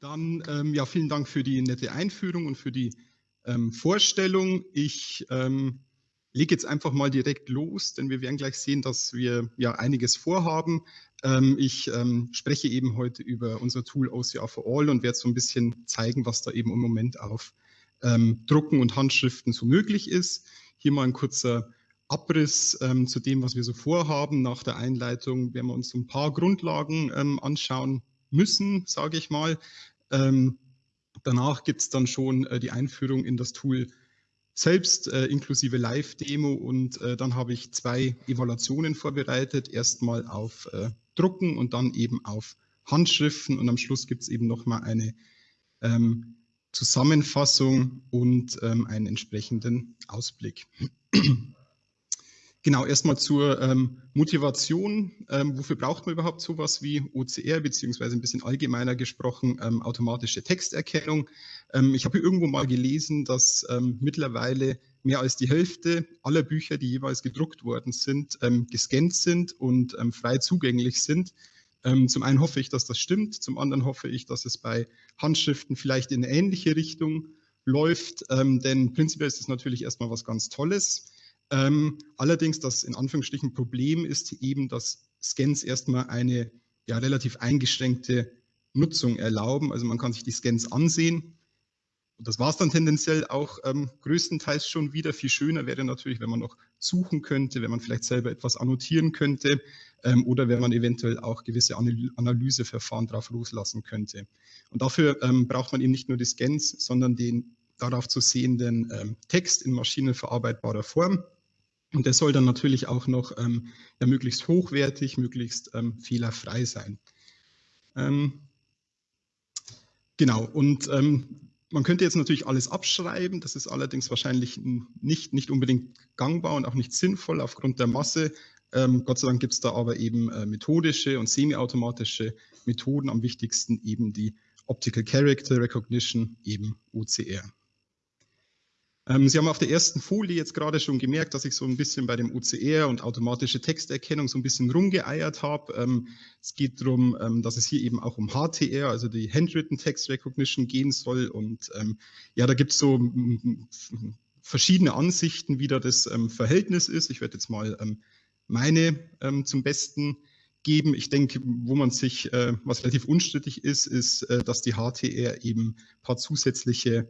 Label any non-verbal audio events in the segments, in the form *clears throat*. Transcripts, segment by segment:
Dann ähm, ja, vielen Dank für die nette Einführung und für die ähm, Vorstellung. Ich ähm, lege jetzt einfach mal direkt los, denn wir werden gleich sehen, dass wir ja einiges vorhaben. Ähm, ich ähm, spreche eben heute über unser Tool OCR for All und werde so ein bisschen zeigen, was da eben im Moment auf ähm, Drucken und Handschriften so möglich ist. Hier mal ein kurzer Abriss ähm, zu dem, was wir so vorhaben. Nach der Einleitung werden wir uns ein paar Grundlagen ähm, anschauen müssen, sage ich mal. Ähm, danach gibt es dann schon äh, die Einführung in das Tool selbst, äh, inklusive Live-Demo und äh, dann habe ich zwei Evaluationen vorbereitet. Erstmal auf äh, Drucken und dann eben auf Handschriften und am Schluss gibt es eben nochmal eine ähm, Zusammenfassung und ähm, einen entsprechenden Ausblick. Genau, erstmal zur ähm, Motivation. Ähm, wofür braucht man überhaupt sowas wie OCR, beziehungsweise ein bisschen allgemeiner gesprochen, ähm, automatische Texterkennung? Ähm, ich habe irgendwo mal gelesen, dass ähm, mittlerweile mehr als die Hälfte aller Bücher, die jeweils gedruckt worden sind, ähm, gescannt sind und frei zugänglich sind. zum einen hoffe ich, dass das stimmt, zum anderen hoffe ich, dass es bei Handschriften vielleicht in eine ähnliche Richtung läuft, denn prinzipiell ist es natürlich erstmal was ganz Tolles. Ähm, allerdings das in Anführungsstrichen Problem ist eben, dass Scans erstmal eine ja, relativ eingeschränkte Nutzung erlauben. Also man kann sich die Scans ansehen. Und das war es dann tendenziell auch ähm, größtenteils schon wieder. Viel schöner wäre natürlich, wenn man noch suchen könnte, wenn man vielleicht selber etwas annotieren könnte ähm, oder wenn man eventuell auch gewisse Analyseverfahren darauf loslassen könnte. Und dafür ähm, braucht man eben nicht nur die Scans, sondern den darauf zu sehenden ähm, Text in maschinenverarbeitbarer Form. Und der soll dann natürlich auch noch ähm, ja, möglichst hochwertig, möglichst ähm, fehlerfrei sein. Ähm, genau, und ähm, man könnte jetzt natürlich alles abschreiben, das ist allerdings wahrscheinlich nicht, nicht unbedingt gangbar und auch nicht sinnvoll aufgrund der Masse. Ähm, Gott sei Dank gibt es da aber eben äh, methodische und semiautomatische Methoden, am wichtigsten eben die Optical Character Recognition, eben OCR. Ähm, Sie haben auf der ersten Folie jetzt gerade schon gemerkt, dass ich so ein bisschen bei dem OCR und automatische Texterkennung so ein bisschen rumgeeiert habe. Ähm, es geht darum, ähm, dass es hier eben auch um HTR, also die Handwritten Text Recognition gehen soll. Und ja, da gibt es so verschiedene Ansichten, wie da das Verhältnis ist. Ich werde jetzt mal meine zum Besten geben. Ich denke, wo man sich, äh, was relativ unstrittig ist, ist, äh, dass die HTR eben ein paar zusätzliche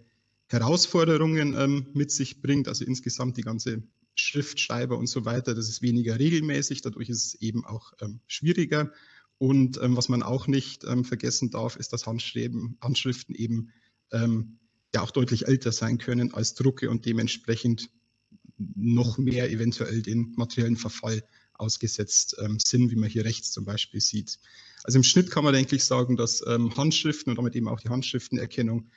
Herausforderungen ähm, mit sich bringt, also insgesamt die ganze Schriftschreiber und so weiter, das ist weniger regelmäßig, dadurch ist es eben auch ähm, schwieriger. Und ähm, was man auch nicht ähm, vergessen darf, ist, dass Handschriften eben ähm, ja auch deutlich älter sein können als Drucke und dementsprechend noch mehr eventuell den materiellen Verfall ausgesetzt ähm, sind, wie man hier rechts zum Beispiel sieht. Also im Schnitt kann man eigentlich sagen, dass Handschriften und damit eben auch die Handschriftenerkennung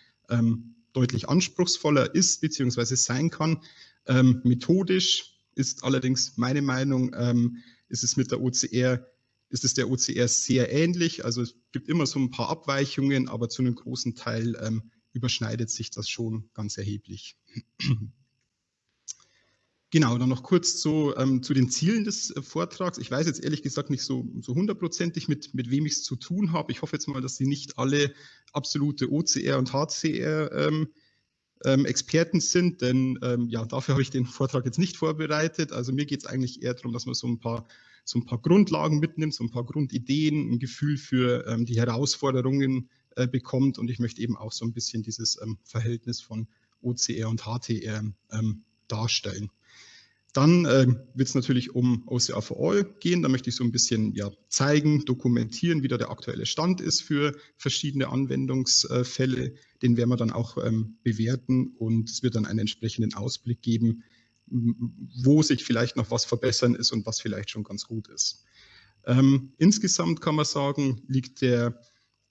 deutlich anspruchsvoller ist bzw. sein kann. Ähm, methodisch ist allerdings meine Meinung, ähm, ist es mit der OCR, ist es der OCR sehr ähnlich. Also es gibt immer so ein paar Abweichungen, aber zu einem großen Teil ähm, überschneidet sich das schon ganz erheblich. Genau, dann noch kurz zu, ähm, zu den Zielen des äh, Vortrags. Ich weiß jetzt ehrlich gesagt nicht so, so hundertprozentig, mit, mit wem ich es zu tun habe. Ich hoffe jetzt mal, dass Sie nicht alle absolute OCR und HCR ähm, ähm, Experten sind, denn ähm, ja, dafür habe ich den Vortrag jetzt nicht vorbereitet. Also mir geht es eigentlich eher darum, dass man so ein paar so ein paar Grundlagen mitnimmt, so ein paar Grundideen, ein Gefühl für ähm, die Herausforderungen äh, bekommt. Und ich möchte eben auch so ein bisschen dieses ähm, Verhältnis von OCR und HTR ähm, darstellen. Dann äh, wird es natürlich um OCR for All gehen. Da möchte ich so ein bisschen ja, zeigen, dokumentieren, wie da der aktuelle Stand ist für verschiedene Anwendungsfälle. Den werden wir dann auch ähm, bewerten und es wird dann einen entsprechenden Ausblick geben, wo sich vielleicht noch was verbessern ist und was vielleicht schon ganz gut ist. Ähm, insgesamt kann man sagen, liegt der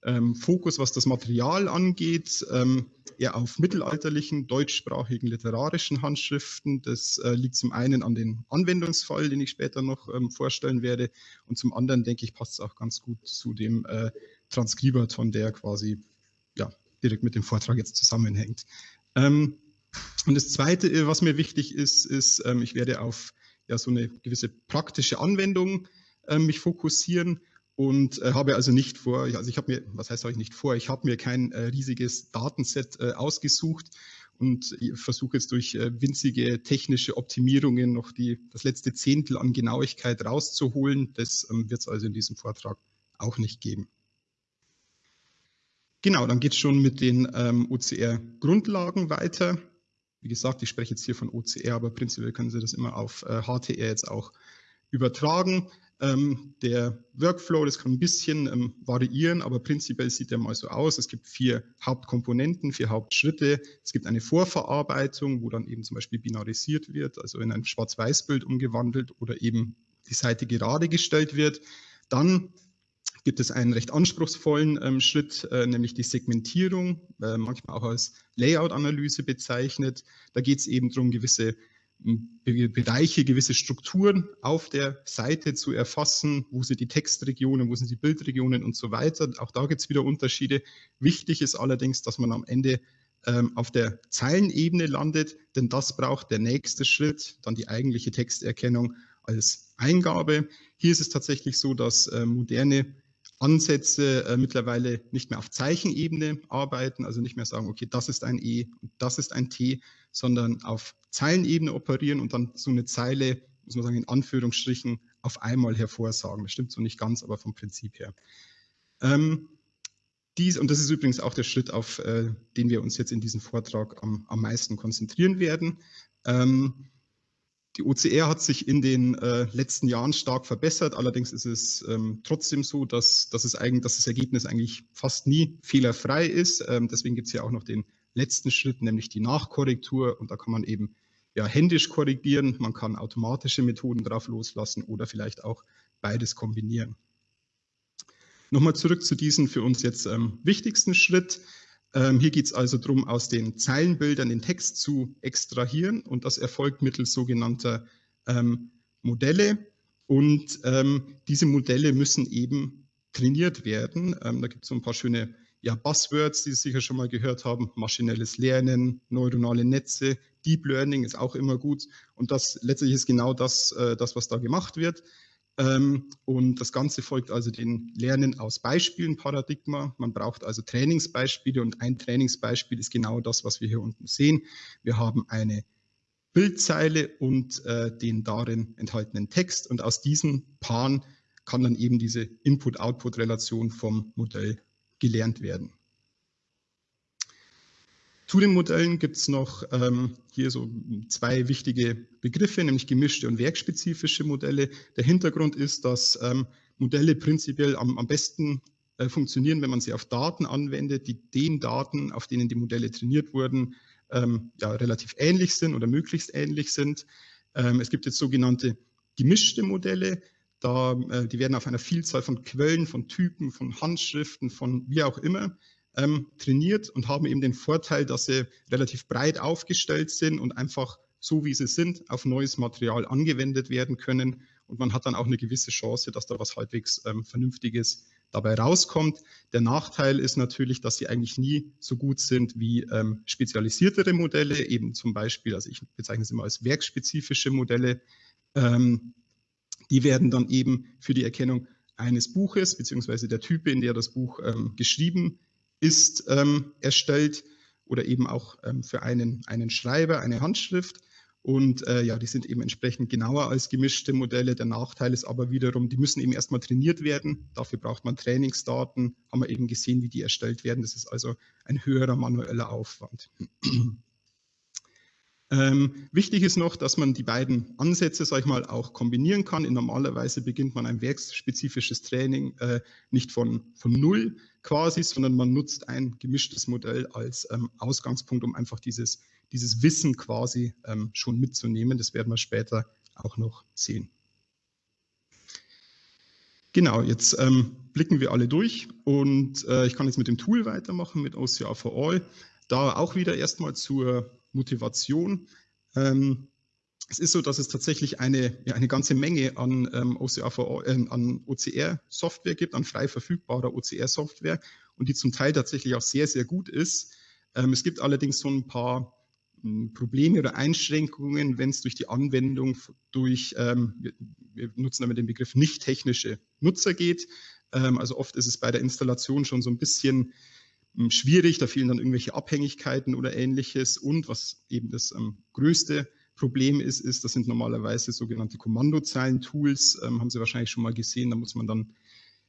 ähm, Fokus, was das Material angeht, ähm, eher auf mittelalterlichen, deutschsprachigen literarischen Handschriften. Das äh, liegt zum einen an den Anwendungsfall, den ich später noch ähm, vorstellen werde, und zum anderen, denke ich, passt es auch ganz gut zu dem äh, Transkriberton, der quasi ja, direkt mit dem Vortrag jetzt zusammenhängt. Ähm, und das Zweite, äh, was mir wichtig ist, ist, ähm, ich werde auf ja, so eine gewisse praktische Anwendung äh, mich fokussieren und äh, habe also nicht vor, also ich habe mir, was heißt habe ich nicht vor, ich habe mir kein äh, riesiges Datenset äh, ausgesucht und versuche jetzt durch äh, winzige technische Optimierungen noch die, das letzte Zehntel an Genauigkeit rauszuholen. Das ähm, wird es also in diesem Vortrag auch nicht geben. Genau, dann geht es schon mit den ähm, OCR-Grundlagen weiter. Wie gesagt, ich spreche jetzt hier von OCR, aber prinzipiell können Sie das immer auf äh, HTR jetzt auch übertragen. Ähm, der Workflow, das kann ein bisschen ähm, variieren, aber prinzipiell sieht er mal so aus. Es gibt vier Hauptkomponenten, vier Hauptschritte. Es gibt eine Vorverarbeitung, wo dann eben zum Beispiel binarisiert wird, also in ein Schwarz-Weiß-Bild umgewandelt oder eben die Seite gerade gestellt wird. Dann gibt es einen recht anspruchsvollen ähm, Schritt, äh, nämlich die Segmentierung, äh, manchmal auch als Layout-Analyse bezeichnet. Da geht es eben darum, gewisse Bereiche, gewisse Strukturen auf der Seite zu erfassen, wo sind die Textregionen, wo sind die Bildregionen und so weiter. Auch da gibt es wieder Unterschiede. Wichtig ist allerdings, dass man am Ende ähm, auf der Zeilenebene landet, denn das braucht der nächste Schritt, dann die eigentliche Texterkennung als Eingabe. Hier ist es tatsächlich so, dass äh, moderne Ansätze äh, mittlerweile nicht mehr auf Zeichenebene arbeiten, also nicht mehr sagen, okay, das ist ein E und das ist ein T, sondern auf Zeilenebene operieren und dann so eine Zeile, muss man sagen, in Anführungsstrichen auf einmal hervorsagen. Das stimmt so nicht ganz, aber vom Prinzip her. Ähm, dies, und das ist übrigens auch der Schritt, auf äh, den wir uns jetzt in diesem Vortrag am, am meisten konzentrieren werden. Ähm, die OCR hat sich in den äh, letzten Jahren stark verbessert. Allerdings ist es ähm, trotzdem so, dass, dass, es eigentlich, dass das Ergebnis eigentlich fast nie fehlerfrei ist. Ähm, deswegen gibt es ja auch noch den letzten Schritt, nämlich die Nachkorrektur. Und da kann man eben ja, händisch korrigieren. Man kann automatische Methoden drauf loslassen oder vielleicht auch beides kombinieren. Nochmal zurück zu diesem für uns jetzt ähm, wichtigsten Schritt. Ähm, hier geht es also darum, aus den Zeilenbildern den Text zu extrahieren und das erfolgt mittels sogenannter ähm, Modelle. Und ähm, diese Modelle müssen eben trainiert werden. Ähm, da gibt es so ein paar schöne ja, Buzzwords, die Sie sicher schon mal gehört haben. Maschinelles Lernen, neuronale Netze, Deep Learning ist auch immer gut. Und das letztlich ist genau das, äh, das was da gemacht wird. Ähm, und das Ganze folgt also den Lernen aus Beispielen Paradigma. Man braucht also Trainingsbeispiele und ein Trainingsbeispiel ist genau das, was wir hier unten sehen. Wir haben eine Bildzeile und äh, den darin enthaltenen Text und aus diesen Paaren kann dann eben diese Input-Output-Relation vom Modell gelernt werden. Zu den Modellen gibt es noch ähm, hier so zwei wichtige Begriffe, nämlich gemischte und werkspezifische Modelle. Der Hintergrund ist, dass ähm, Modelle prinzipiell am, am besten äh, funktionieren, wenn man sie auf Daten anwendet, die den Daten, auf denen die Modelle trainiert wurden, ähm, ja, relativ ähnlich sind oder möglichst ähnlich sind. Ähm, es gibt jetzt sogenannte gemischte Modelle. Da, äh, die werden auf einer Vielzahl von Quellen, von Typen, von Handschriften, von wie auch immer ähm, trainiert und haben eben den Vorteil, dass sie relativ breit aufgestellt sind und einfach so wie sie sind auf neues Material angewendet werden können. Und man hat dann auch eine gewisse Chance, dass da was halbwegs ähm, Vernünftiges dabei rauskommt. Der Nachteil ist natürlich, dass sie eigentlich nie so gut sind wie ähm, spezialisiertere Modelle, eben zum Beispiel, also ich bezeichne es immer als werkspezifische Modelle. Ähm, die werden dann eben für die Erkennung eines Buches beziehungsweise der Type, in der das Buch ähm, geschrieben ist ähm, erstellt oder eben auch ähm, für einen, einen Schreiber eine Handschrift. Und äh, ja, die sind eben entsprechend genauer als gemischte Modelle. Der Nachteil ist aber wiederum, die müssen eben erstmal trainiert werden. Dafür braucht man Trainingsdaten. Haben wir eben gesehen, wie die erstellt werden. Das ist also ein höherer manueller Aufwand. Ähm, wichtig ist noch, dass man die beiden Ansätze, sag ich mal, auch kombinieren kann. In normalerweise beginnt man ein werksspezifisches Training äh, nicht von, von Null quasi, sondern man nutzt ein gemischtes Modell als ähm, Ausgangspunkt, um einfach dieses, dieses Wissen quasi ähm, schon mitzunehmen. Das werden wir später auch noch sehen. Genau, jetzt ähm, blicken wir alle durch und äh, ich kann jetzt mit dem Tool weitermachen, mit OCR for All. Da auch wieder erstmal zur Motivation. Ähm, es ist so, dass es tatsächlich eine, ja, eine ganze Menge an, ähm, äh, an OCR-Software gibt, an frei verfügbarer OCR-Software und die zum Teil tatsächlich auch sehr, sehr gut ist. Ähm, es gibt allerdings so ein paar hm, Probleme oder Einschränkungen, wenn es durch die Anwendung durch, ähm, wir, wir, nutzen damit den Begriff nicht technische Nutzer geht. Ähm, also oft ist es bei der Installation schon so ein bisschen schwierig, da fehlen dann irgendwelche Abhängigkeiten oder ähnliches. Und was eben das ähm, größte Problem ist, ist, das sind normalerweise sogenannte Kommandozeilen-Tools, ähm, haben Sie wahrscheinlich schon mal gesehen, da muss man dann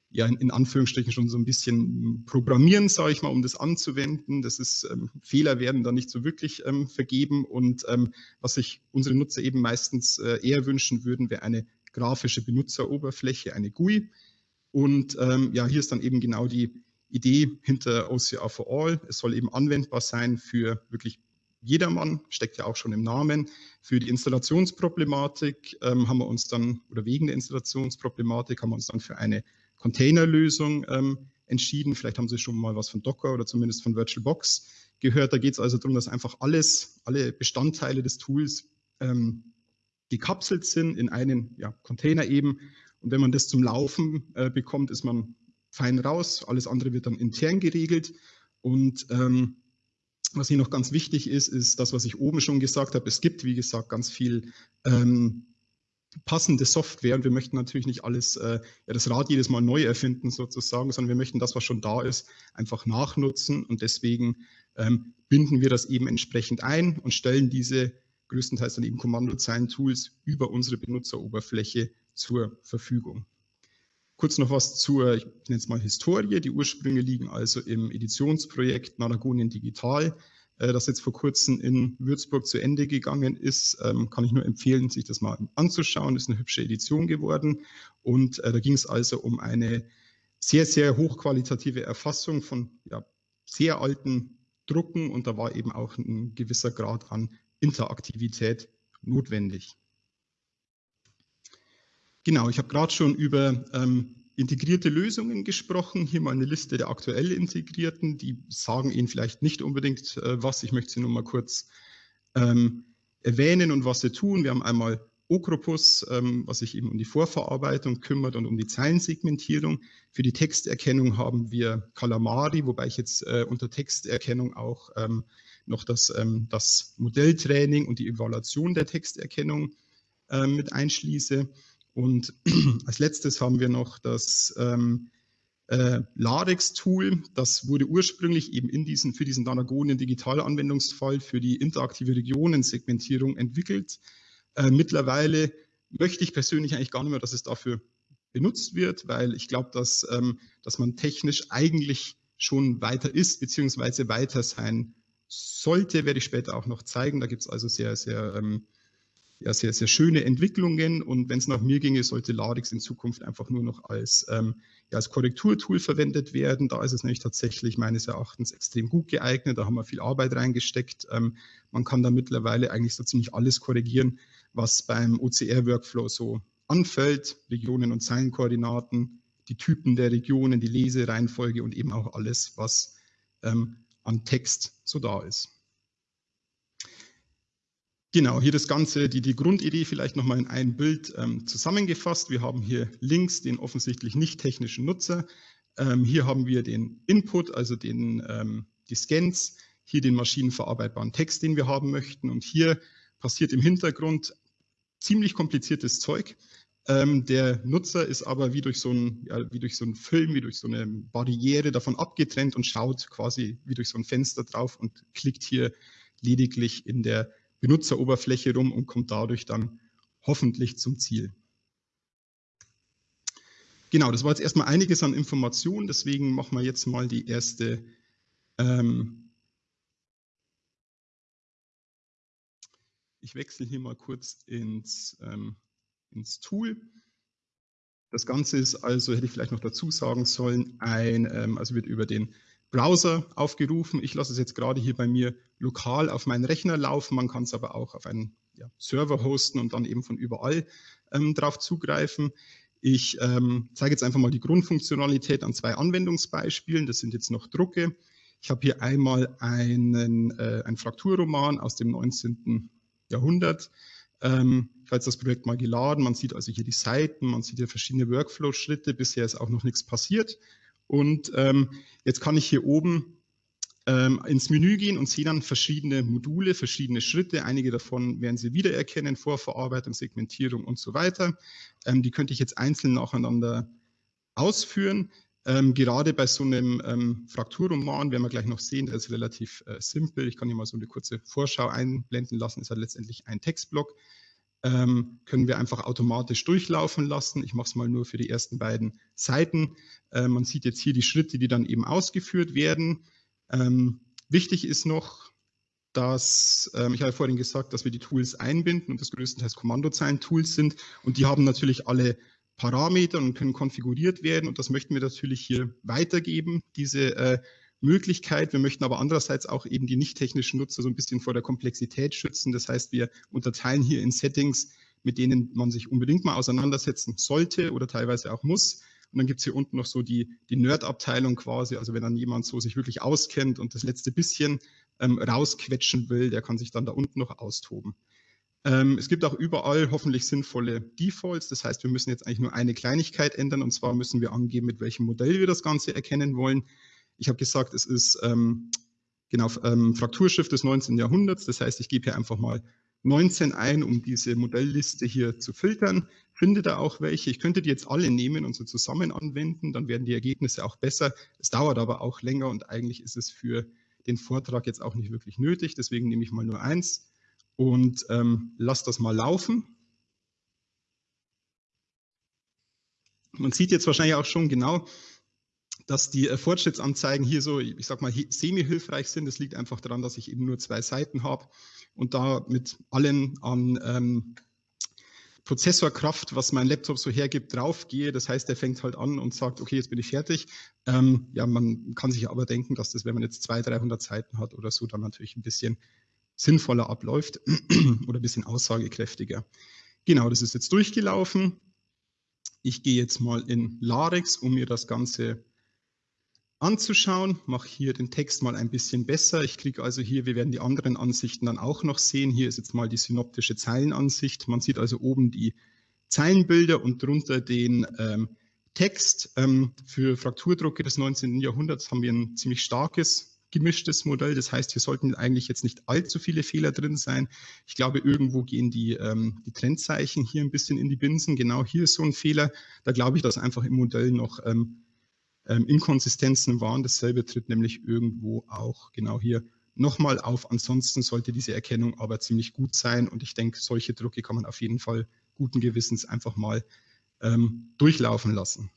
ja in, in Anführungsstrichen schon so ein bisschen programmieren, sage ich mal, um das anzuwenden. Das ist, ähm, Fehler werden da nicht so wirklich ähm, vergeben und ähm, was sich unsere Nutzer eben meistens äh, eher wünschen würden, wäre eine grafische Benutzeroberfläche, eine GUI. Und ähm, ja, hier ist dann eben genau die Idee hinter OCR for All. Es soll eben anwendbar sein für wirklich jedermann, steckt ja auch schon im Namen. Für die Installationsproblematik ähm, haben wir uns dann, oder wegen der Installationsproblematik haben wir uns dann für eine Containerlösung ähm, entschieden. Vielleicht haben Sie schon mal was von Docker oder zumindest von VirtualBox gehört. Da geht es also darum, dass einfach alles, alle Bestandteile des Tools ähm, gekapselt sind in einen ja, Container eben. Und wenn man das zum Laufen äh, bekommt, ist man fein raus. Alles andere wird dann intern geregelt. Und ähm, was hier noch ganz wichtig ist, ist das, was ich oben schon gesagt habe. Es gibt, wie gesagt, ganz viel ähm, passende Software und wir möchten natürlich nicht alles, äh, ja, das Rad jedes Mal neu erfinden sozusagen, sondern wir möchten das, was schon da ist, einfach nachnutzen und deswegen ähm, binden wir das eben entsprechend ein und stellen diese größtenteils dann eben Kommandozeilen-Tools über unsere Benutzeroberfläche zur Verfügung. Kurz noch was zur, ich nenne es mal Historie. Die Ursprünge liegen also im Editionsprojekt Naragonien Digital. Äh, das jetzt vor kurzem in Würzburg zu Ende gegangen ist, ähm, kann ich nur empfehlen, sich das mal anzuschauen. Ist eine hübsche Edition geworden. Und äh, da ging es also um eine sehr, sehr hochqualitative Erfassung von ja, sehr alten Drucken und da war eben auch ein gewisser Grad an Interaktivität notwendig. Genau, ich habe gerade schon über ähm, integrierte Lösungen gesprochen. Hier mal eine Liste der aktuell integrierten. Die sagen Ihnen vielleicht nicht unbedingt äh, was. Ich möchte sie nur mal kurz ähm, erwähnen und was sie tun. Wir haben einmal Okropus, ähm, was sich eben um die Vorverarbeitung kümmert und um die Zeilensegmentierung. Für die Texterkennung haben wir Calamari, wobei ich jetzt äh, unter Texterkennung auch ähm, noch das, ähm, das Modelltraining und die Evaluation der Texterkennung äh, mit einschließe. Und *clears throat* als letztes haben wir noch das ähm, äh, Ladex-Tool. Das wurde ursprünglich eben in diesen, für diesen Danagonien Digitalanwendungsfall für die interaktive Regionensegmentierung entwickelt. Äh, mittlerweile möchte ich persönlich eigentlich gar nicht mehr, dass es dafür benutzt wird, weil ich glaube, dass, ähm, dass man technisch eigentlich schon weiter ist, beziehungsweise weiter sein sollte, werde ich später auch noch zeigen. Da gibt es also sehr, sehr ähm, ja, sehr, sehr schöne Entwicklungen. Und wenn es nach mir ginge, sollte Ladix in Zukunft einfach nur noch als, ähm, ja, als Korrekturtool verwendet werden. Da ist es nämlich tatsächlich meines Erachtens extrem gut geeignet. Da haben wir viel Arbeit reingesteckt. Ähm, man kann da mittlerweile eigentlich so ziemlich alles korrigieren, was beim OCR-Workflow so anfällt. Regionen und Zeilenkoordinaten, die Typen der Regionen, die Lesereihenfolge und eben auch alles, was ähm, an Text so da ist. Genau, hier das Ganze, die, die Grundidee vielleicht nochmal in ein Bild ähm, zusammengefasst. Wir haben hier links den offensichtlich nicht technischen Nutzer. Ähm, hier haben wir den Input, also den, ähm, die Scans, hier den maschinenverarbeitbaren Text, den wir haben möchten. Und hier passiert im Hintergrund ziemlich kompliziertes Zeug. Ähm, der Nutzer ist aber wie durch, so ein, ja, wie durch so einen Film, wie durch so eine Barriere davon abgetrennt und schaut quasi wie durch so ein Fenster drauf und klickt hier lediglich in der Benutzeroberfläche rum und kommt dadurch dann hoffentlich zum Ziel. Genau, das war jetzt erstmal einiges an Informationen, deswegen machen wir jetzt mal die erste ähm Ich wechsle hier mal kurz ins, ähm, ins Tool. Das Ganze ist also, hätte ich vielleicht noch dazu sagen sollen, ein, ähm, also wird über den Browser aufgerufen. Ich lasse es jetzt gerade hier bei mir lokal auf meinen Rechner laufen. Man kann es aber auch auf einen ja, Server hosten und dann eben von überall ähm, drauf zugreifen. Ich ähm, zeige jetzt einfach mal die Grundfunktionalität an zwei Anwendungsbeispielen. Das sind jetzt noch Drucke. Ich habe hier einmal einen, äh, einen Frakturroman aus dem 19. Jahrhundert. Ähm, ich habe jetzt das Projekt mal geladen. Man sieht also hier die Seiten, man sieht hier verschiedene Workflow-Schritte. Bisher ist auch noch nichts passiert. Und ähm, jetzt kann ich hier oben ähm, ins Menü gehen und sehe dann verschiedene Module, verschiedene Schritte. Einige davon werden Sie wiedererkennen, Vorverarbeitung, Segmentierung und so weiter. Ähm, die könnte ich jetzt einzeln nacheinander ausführen. Ähm, gerade bei so einem ähm, Frakturroman werden wir gleich noch sehen, der ist relativ äh, simpel. Ich kann hier mal so eine kurze Vorschau einblenden lassen. Ist halt letztendlich ein Textblock. Ähm, können wir einfach automatisch durchlaufen lassen. Ich mache es mal nur für die ersten beiden Seiten. Äh, man sieht jetzt hier die Schritte, die dann eben ausgeführt werden. Ähm, wichtig ist noch, dass, ähm, ich habe vorhin gesagt, dass wir die Tools einbinden und das größtenteils Kommandozeilen-Tools sind und die haben natürlich alle Parameter und können konfiguriert werden und das möchten wir natürlich hier weitergeben, diese äh, Möglichkeit. Wir möchten aber andererseits auch eben die nicht technischen Nutzer so ein bisschen vor der Komplexität schützen. Das heißt, wir unterteilen hier in Settings, mit denen man sich unbedingt mal auseinandersetzen sollte oder teilweise auch muss. Und dann gibt es hier unten noch so die, die Nerd-Abteilung quasi. Also wenn dann jemand so sich wirklich auskennt und das letzte bisschen ähm, rausquetschen will, der kann sich dann da unten noch austoben. Ähm, es gibt auch überall hoffentlich sinnvolle Defaults. Das heißt, wir müssen jetzt eigentlich nur eine Kleinigkeit ändern und zwar müssen wir angeben, mit welchem Modell wir das Ganze erkennen wollen. Ich habe gesagt, es ist ähm, genau ähm, Frakturschrift des 19. Jahrhunderts. Das heißt, ich gebe hier einfach mal 19 ein, um diese Modellliste hier zu filtern. Finde da auch welche. Ich könnte die jetzt alle nehmen und so zusammen anwenden, dann werden die Ergebnisse auch besser. Es dauert aber auch länger und eigentlich ist es für den Vortrag jetzt auch nicht wirklich nötig. Deswegen nehme ich mal nur eins und ähm, lasse das mal laufen. Man sieht jetzt wahrscheinlich auch schon genau, dass die äh, Fortschrittsanzeigen hier so, ich sag mal, semi-hilfreich sind. Das liegt einfach daran, dass ich eben nur zwei Seiten habe und da mit allen an ähm, Prozessorkraft, was mein Laptop so hergibt, draufgehe. Das heißt, er fängt halt an und sagt, okay, jetzt bin ich fertig. Ähm, ja, man kann sich aber denken, dass das, wenn man jetzt 200, 300 Seiten hat oder so, dann natürlich ein bisschen sinnvoller abläuft *clears throat* oder ein bisschen aussagekräftiger. Genau, das ist jetzt durchgelaufen. Ich gehe jetzt mal in Larex, um mir das Ganze anzuschauen, mache hier den Text mal ein bisschen besser. Ich klicke also hier, wir werden die anderen Ansichten dann auch noch sehen. Hier ist jetzt mal die synoptische Zeilenansicht. Man sieht also oben die Zeilenbilder und drunter den ähm, Text. Ähm, für Frakturdrucke des 19. Jahrhunderts haben wir ein ziemlich starkes gemischtes Modell. Das heißt, hier sollten eigentlich jetzt nicht allzu viele Fehler drin sein. Ich glaube, irgendwo gehen die, ähm, die Trennzeichen hier ein bisschen in die Binsen. Genau hier ist so ein Fehler. Da glaube ich, dass einfach im Modell noch ähm, ähm, Inkonsistenzen waren. Dasselbe tritt nämlich irgendwo auch genau hier nochmal auf. Ansonsten sollte diese Erkennung aber ziemlich gut sein und ich denke, solche Drucke kann man auf jeden Fall guten Gewissens einfach mal ähm, durchlaufen lassen.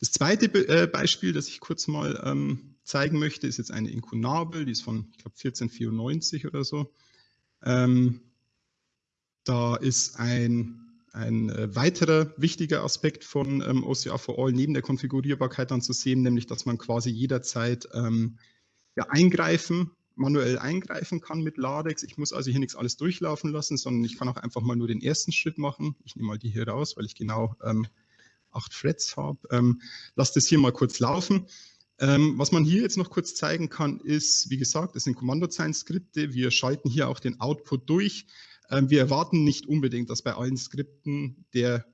Das zweite Be äh, Beispiel, das ich kurz mal ähm, zeigen möchte, ist jetzt eine Inkunabel, die ist von, ich glaube, 1494 oder so. Ähm, da ist ein ein äh, weiterer wichtiger Aspekt von ähm, OCR for All neben der Konfigurierbarkeit dann zu sehen, nämlich dass man quasi jederzeit ähm, ja, eingreifen, manuell eingreifen kann mit Ladex. Ich muss also hier nichts alles durchlaufen lassen, sondern ich kann auch einfach mal nur den ersten Schritt machen. Ich nehme mal die hier raus, weil ich genau ähm, acht Threads habe. Ähm, lass das hier mal kurz laufen. Ähm, was man hier jetzt noch kurz zeigen kann, ist, wie gesagt, das sind Kommandozeilen-Skripte. Wir schalten hier auch den Output durch. Ähm, wir erwarten nicht unbedingt, dass bei allen Skripten der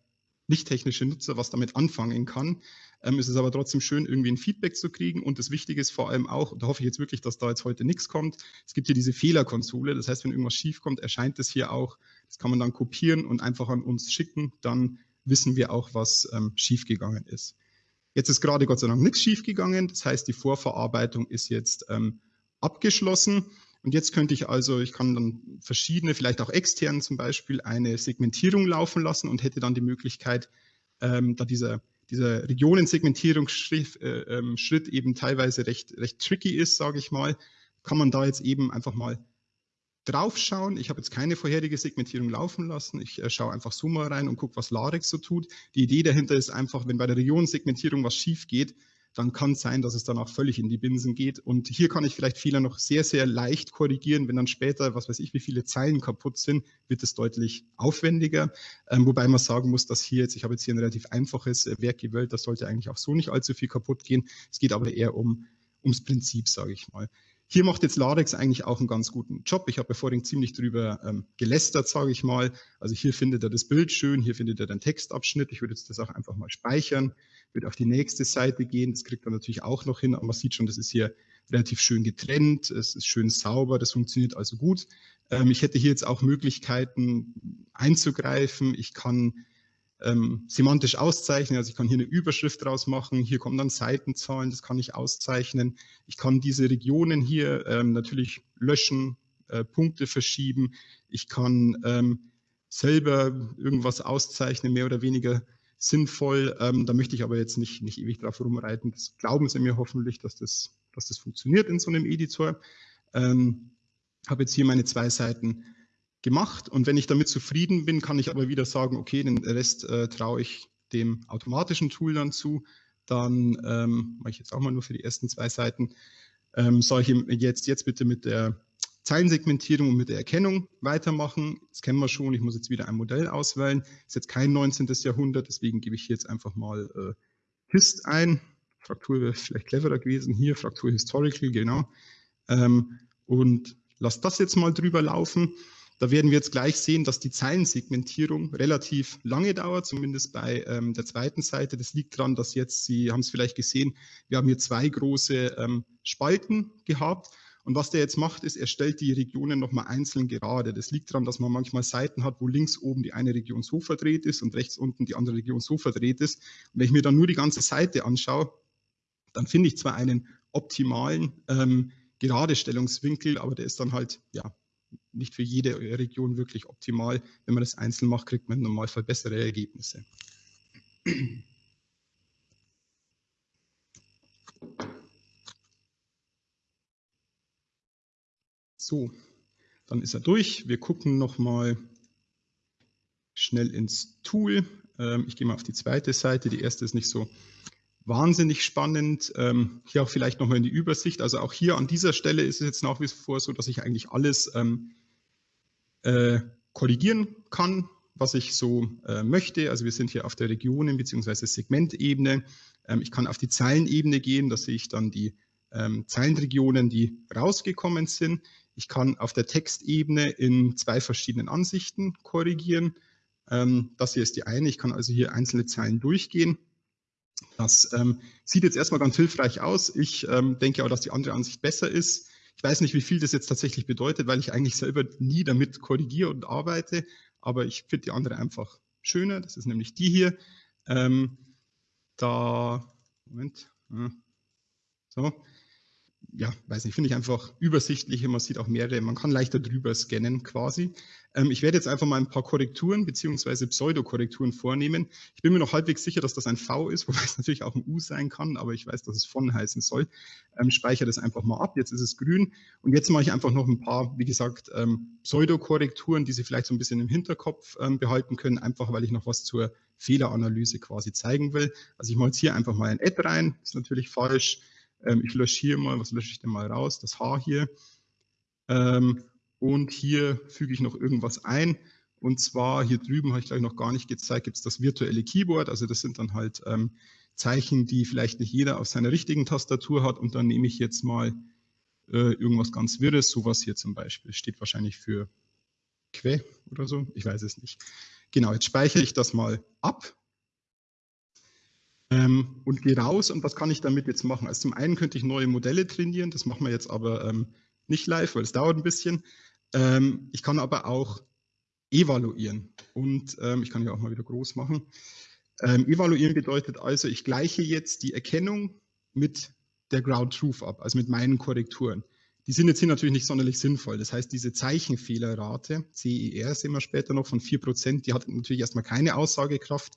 nicht technische Nutzer was damit anfangen kann. Ähm, es ist aber trotzdem schön, irgendwie ein Feedback zu kriegen. Und das Wichtige ist vor allem auch, da hoffe ich jetzt wirklich, dass da jetzt heute nichts kommt, es gibt hier diese Fehlerkonsole. Das heißt, wenn irgendwas schief kommt, erscheint es hier auch. Das kann man dann kopieren und einfach an uns schicken. Dann wissen wir auch, was ähm, schiefgegangen ist. Jetzt ist gerade Gott sei Dank nichts schiefgegangen. Das heißt, die Vorverarbeitung ist jetzt ähm, abgeschlossen. Und jetzt könnte ich also, ich kann dann verschiedene, vielleicht auch extern zum Beispiel, eine Segmentierung laufen lassen und hätte dann die Möglichkeit, ähm, da dieser, dieser Regionensegmentierungsschritt äh, ähm, eben teilweise recht, recht tricky ist, sage ich mal, kann man da jetzt eben einfach mal draufschauen. Ich habe jetzt keine vorherige Segmentierung laufen lassen. Ich äh, schaue einfach so mal rein und gucke, was Larix so tut. Die Idee dahinter ist einfach, wenn bei der Regionensegmentierung was schief geht, dann kann es sein, dass es dann auch völlig in die Binsen geht. Und hier kann ich vielleicht Fehler noch sehr, sehr leicht korrigieren. Wenn dann später, was weiß ich, wie viele Zeilen kaputt sind, wird es deutlich aufwendiger. Ähm, wobei man sagen muss, dass hier jetzt, ich habe jetzt hier ein relativ einfaches äh, Werk gewählt, das sollte eigentlich auch so nicht allzu viel kaputt gehen. Es geht aber eher um, ums Prinzip, sage ich mal. Hier macht jetzt Ladex eigentlich auch einen ganz guten Job. Ich habe ja vorhin ziemlich drüber ähm, gelästert, sage ich mal. Also hier findet er das Bild schön, hier findet er den Textabschnitt. Ich würde jetzt das auch einfach mal speichern wird auf die nächste Seite gehen. Das kriegt man natürlich auch noch hin, aber man sieht schon, das ist hier relativ schön getrennt, es ist schön sauber, das funktioniert also gut. Ähm, ich hätte hier jetzt auch Möglichkeiten einzugreifen. Ich kann ähm, semantisch auszeichnen. Also ich kann hier eine Überschrift draus machen, hier kommen dann Seitenzahlen, das kann ich auszeichnen. Ich kann diese Regionen hier ähm, natürlich löschen, äh, Punkte verschieben. Ich kann ähm, selber irgendwas auszeichnen, mehr oder weniger sinnvoll. Ähm, da möchte ich aber jetzt nicht, nicht ewig drauf rumreiten. Das glauben Sie mir hoffentlich, dass das, dass das funktioniert in so einem Editor. Ähm, habe jetzt hier meine zwei Seiten gemacht und wenn ich damit zufrieden bin, kann ich aber wieder sagen, okay, den Rest äh, traue ich dem automatischen Tool dann zu. Dann ähm, mache ich jetzt auch mal nur für die ersten zwei Seiten. Ähm, soll ich jetzt, jetzt bitte mit der Zeilensegmentierung und mit der Erkennung weitermachen. Das kennen wir schon. Ich muss jetzt wieder ein Modell auswählen. Ist jetzt kein 19. Jahrhundert, deswegen gebe ich hier jetzt einfach mal äh, Hist ein. Fraktur wäre vielleicht cleverer gewesen. Hier Fraktur Historical, genau. Ähm, und lasse das jetzt mal drüber laufen. Da werden wir jetzt gleich sehen, dass die Zeilensegmentierung relativ lange dauert, zumindest bei ähm, der zweiten Seite. Das liegt daran, dass jetzt, Sie haben es vielleicht gesehen, wir haben hier zwei große ähm, Spalten gehabt und was der jetzt macht, ist, er stellt die Regionen nochmal einzeln gerade. Das liegt daran, dass man manchmal Seiten hat, wo links oben die eine Region so verdreht ist und rechts unten die andere Region so verdreht ist. Und wenn ich mir dann nur die ganze Seite anschaue, dann finde ich zwar einen optimalen ähm, Geradestellungswinkel, aber der ist dann halt ja nicht für jede Region wirklich optimal. Wenn man das einzeln macht, kriegt man im Normalfall bessere Ergebnisse. So, dann ist er durch. Wir gucken nochmal schnell ins Tool. Ähm, ich gehe mal auf die zweite Seite. Die erste ist nicht so wahnsinnig spannend. Ähm, hier auch vielleicht nochmal in die Übersicht. Also auch hier an dieser Stelle ist es jetzt nach wie vor so, dass ich eigentlich alles ähm, äh, korrigieren kann, was ich so äh, möchte. Also wir sind hier auf der Regionen- bzw. Segmentebene. Ähm, ich kann auf die Zeilenebene gehen. Da sehe ich dann die ähm, Zeilenregionen, die rausgekommen sind. Ich kann auf der Textebene in zwei verschiedenen Ansichten korrigieren. Ähm, das hier ist die eine. Ich kann also hier einzelne Zeilen durchgehen. Das ähm, sieht jetzt erstmal ganz hilfreich aus. Ich ähm, denke aber, dass die andere Ansicht besser ist. Ich weiß nicht, wie viel das jetzt tatsächlich bedeutet, weil ich eigentlich selber nie damit korrigiere und arbeite. Aber ich finde die andere einfach schöner. Das ist nämlich die hier. Ähm, da, Moment, so, ja, weiß nicht, finde ich einfach übersichtlicher. Man sieht auch mehrere, man kann leichter drüber scannen quasi. Ähm, ich werde jetzt einfach mal ein paar Korrekturen beziehungsweise Pseudokorrekturen vornehmen. Ich bin mir noch halbwegs sicher, dass das ein V ist, *laughs* wobei es natürlich auch ein U sein kann, aber ich weiß, dass es von heißen soll. Ähm, speichere das einfach mal ab. Jetzt ist es grün. Und jetzt mache ich einfach noch ein paar, wie gesagt, ähm, Pseudokorrekturen, die Sie vielleicht so ein bisschen im Hinterkopf ähm, behalten können, einfach weil ich noch was zur Fehleranalyse quasi zeigen will. Also ich mache jetzt hier einfach mal ein Add rein, ist natürlich falsch. Ähm, ich lösche hier mal, was lösche ich denn mal raus? Das H hier. Ähm, und hier füge ich noch irgendwas ein. Und zwar hier drüben habe ich gleich noch gar nicht gezeigt, gibt es das virtuelle Keyboard. Also das sind dann halt ähm, Zeichen, die vielleicht nicht jeder auf seiner richtigen Tastatur hat. Und dann nehme ich jetzt mal äh, irgendwas ganz Wirres, sowas hier zum Beispiel. Steht wahrscheinlich für Que oder so, ich weiß es nicht. Genau, jetzt speichere ich das mal ab ähm, und gehe raus und was kann ich damit jetzt machen? Also zum einen könnte ich neue Modelle trainieren, das machen wir jetzt aber ähm, nicht live, weil es dauert ein bisschen. Ähm, ich kann aber auch evaluieren und ähm, ich kann hier auch mal wieder groß machen. Ähm, evaluieren bedeutet also, ich gleiche jetzt die Erkennung mit der Ground Truth ab, also mit meinen Korrekturen. Die sind jetzt hier natürlich nicht sonderlich sinnvoll. Das heißt, diese Zeichenfehlerrate, CER sehen wir später noch von 4%, die hat natürlich erstmal keine Aussagekraft.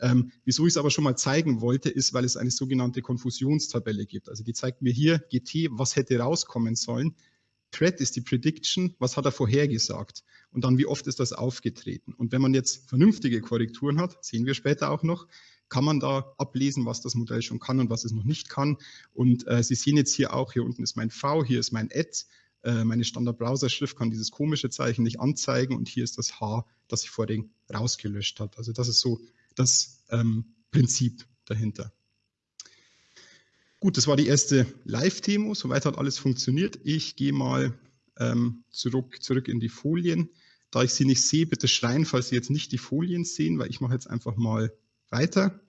Ähm, wieso ich es aber schon mal zeigen wollte, ist, weil es eine sogenannte Konfusionstabelle gibt. Also die zeigt mir hier GT, was hätte rauskommen sollen. Thread ist die Prediction, was hat er vorhergesagt und dann wie oft ist das aufgetreten. Und wenn man jetzt vernünftige Korrekturen hat, sehen wir später auch noch, kann man da ablesen, was das Modell schon kann und was es noch nicht kann. Und äh, Sie sehen jetzt hier auch, hier unten ist mein V, hier ist mein Add. Äh, meine Standard-Browser-Schrift kann dieses komische Zeichen nicht anzeigen und hier ist das H, das ich vorhin rausgelöscht hat. Also das ist so das ähm, Prinzip dahinter. Gut, das war die erste Live-Demo. Soweit hat alles funktioniert. Ich gehe mal ähm, zurück, zurück in die Folien. Da ich sie nicht sehe, bitte schreien, falls Sie jetzt nicht die Folien sehen, weil ich mache jetzt einfach mal weiter.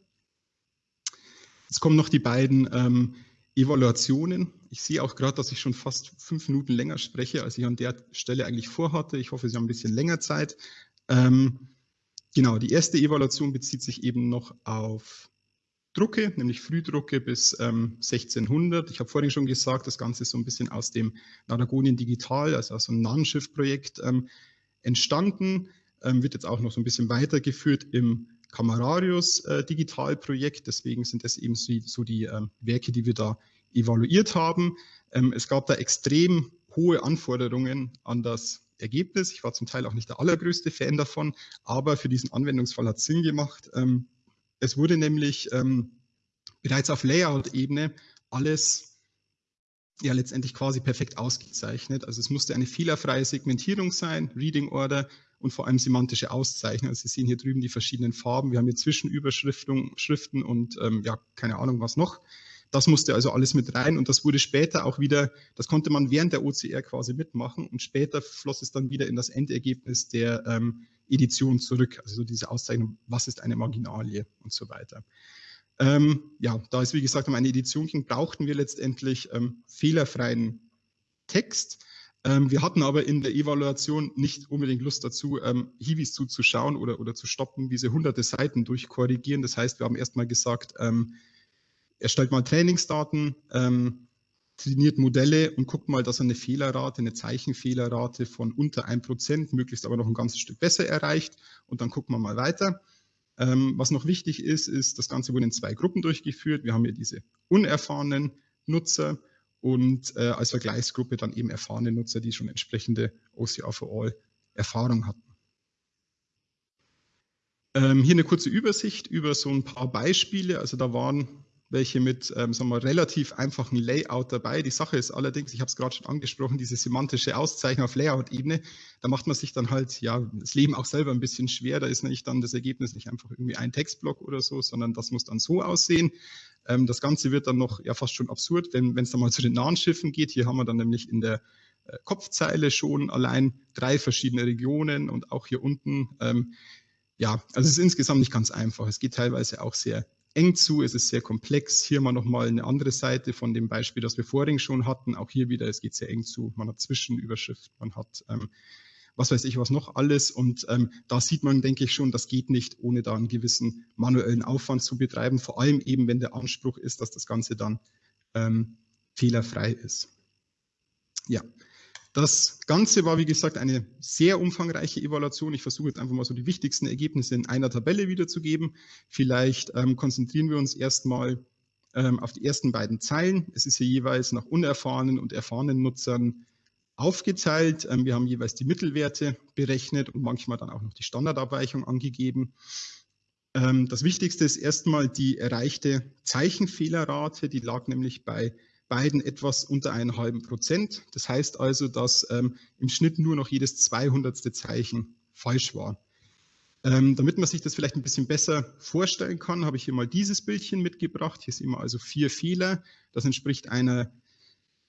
Jetzt kommen noch die beiden ähm, Evaluationen. Ich sehe auch gerade, dass ich schon fast fünf Minuten länger spreche, als ich an der Stelle eigentlich vorhatte. Ich hoffe, Sie haben ein bisschen länger Zeit. Ähm, genau, die erste Evaluation bezieht sich eben noch auf Drucke, nämlich Frühdrucke bis ähm, 1600. Ich habe vorhin schon gesagt, das Ganze ist so ein bisschen aus dem Naragonien Digital, also aus einem Nahenschiff-Projekt ähm, entstanden, ähm, wird jetzt auch noch so ein bisschen weitergeführt im Camerarius äh, Digitalprojekt. Deswegen sind das eben so, so die ähm, Werke, die wir da evaluiert haben. Ähm, es gab da extrem hohe Anforderungen an das Ergebnis. Ich war zum Teil auch nicht der allergrößte Fan davon, aber für diesen Anwendungsfall hat es Sinn gemacht. Ähm, es wurde nämlich ähm, bereits auf Layout-Ebene alles ja letztendlich quasi perfekt ausgezeichnet. Also es musste eine fehlerfreie Segmentierung sein, Reading Order und vor allem semantische Auszeichnung. Also Sie sehen hier drüben die verschiedenen Farben. Wir haben hier Zwischenüberschriften Schriften und ähm, ja, keine Ahnung was noch. Das musste also alles mit rein und das wurde später auch wieder, das konnte man während der OCR quasi mitmachen und später floss es dann wieder in das Endergebnis der ähm, Edition zurück, also so diese Auszeichnung, was ist eine Marginalie und so weiter. Ähm, ja, da es wie gesagt um eine Edition ging, brauchten wir letztendlich ähm, fehlerfreien Text. Ähm, wir hatten aber in der Evaluation nicht unbedingt Lust dazu, ähm, Hiwis zuzuschauen oder, oder zu stoppen, diese hunderte Seiten durchkorrigieren. Das heißt, wir haben erstmal gesagt, ähm, erstellt mal Trainingsdaten, ähm, trainiert Modelle und guckt mal, dass er eine Fehlerrate, eine Zeichenfehlerrate von unter 1%, möglichst aber noch ein ganzes Stück besser erreicht. Und dann gucken wir mal weiter. Ähm, was noch wichtig ist, ist, das Ganze wurde in zwei Gruppen durchgeführt. Wir haben hier diese unerfahrenen Nutzer und äh, als Vergleichsgruppe dann eben erfahrene Nutzer, die schon entsprechende OCR for All Erfahrung hatten. Ähm, hier eine kurze Übersicht über so ein paar Beispiele. Also da waren welche mit ähm, sagen wir, relativ einfachen Layout dabei. Die Sache ist allerdings, ich habe es gerade schon angesprochen, diese semantische Auszeichnung auf Layout-Ebene, da macht man sich dann halt ja das Leben auch selber ein bisschen schwer. Da ist nämlich dann das Ergebnis nicht einfach irgendwie ein Textblock oder so, sondern das muss dann so aussehen. Ähm, das Ganze wird dann noch ja fast schon absurd, wenn es dann mal zu den nahen Schiffen geht. Hier haben wir dann nämlich in der äh, Kopfzeile schon allein drei verschiedene Regionen und auch hier unten. Ähm, ja, also es ist insgesamt nicht ganz einfach. Es geht teilweise auch sehr eng zu, es ist sehr komplex. Hier mal nochmal eine andere Seite von dem Beispiel, das wir vorhin schon hatten. Auch hier wieder, es geht sehr eng zu. Man hat Zwischenüberschrift, man hat ähm, was weiß ich was noch alles. Und ähm, da sieht man, denke ich schon, das geht nicht, ohne da einen gewissen manuellen Aufwand zu betreiben. Vor allem eben, wenn der Anspruch ist, dass das Ganze dann ähm, fehlerfrei ist. Ja, das Ganze war, wie gesagt, eine sehr umfangreiche Evaluation. Ich versuche jetzt einfach mal so die wichtigsten Ergebnisse in einer Tabelle wiederzugeben. Vielleicht ähm, konzentrieren wir uns erstmal ähm, auf die ersten beiden Zeilen. Es ist hier jeweils nach unerfahrenen und erfahrenen Nutzern aufgeteilt. Ähm, wir haben jeweils die Mittelwerte berechnet und manchmal dann auch noch die Standardabweichung angegeben. Ähm, das Wichtigste ist erstmal die erreichte Zeichenfehlerrate. Die lag nämlich bei beiden etwas unter einen halben Prozent. Das heißt also, dass ähm, im Schnitt nur noch jedes 200. Zeichen falsch war. Ähm, damit man sich das vielleicht ein bisschen besser vorstellen kann, habe ich hier mal dieses Bildchen mitgebracht. Hier sehen wir also vier Fehler. Das entspricht einer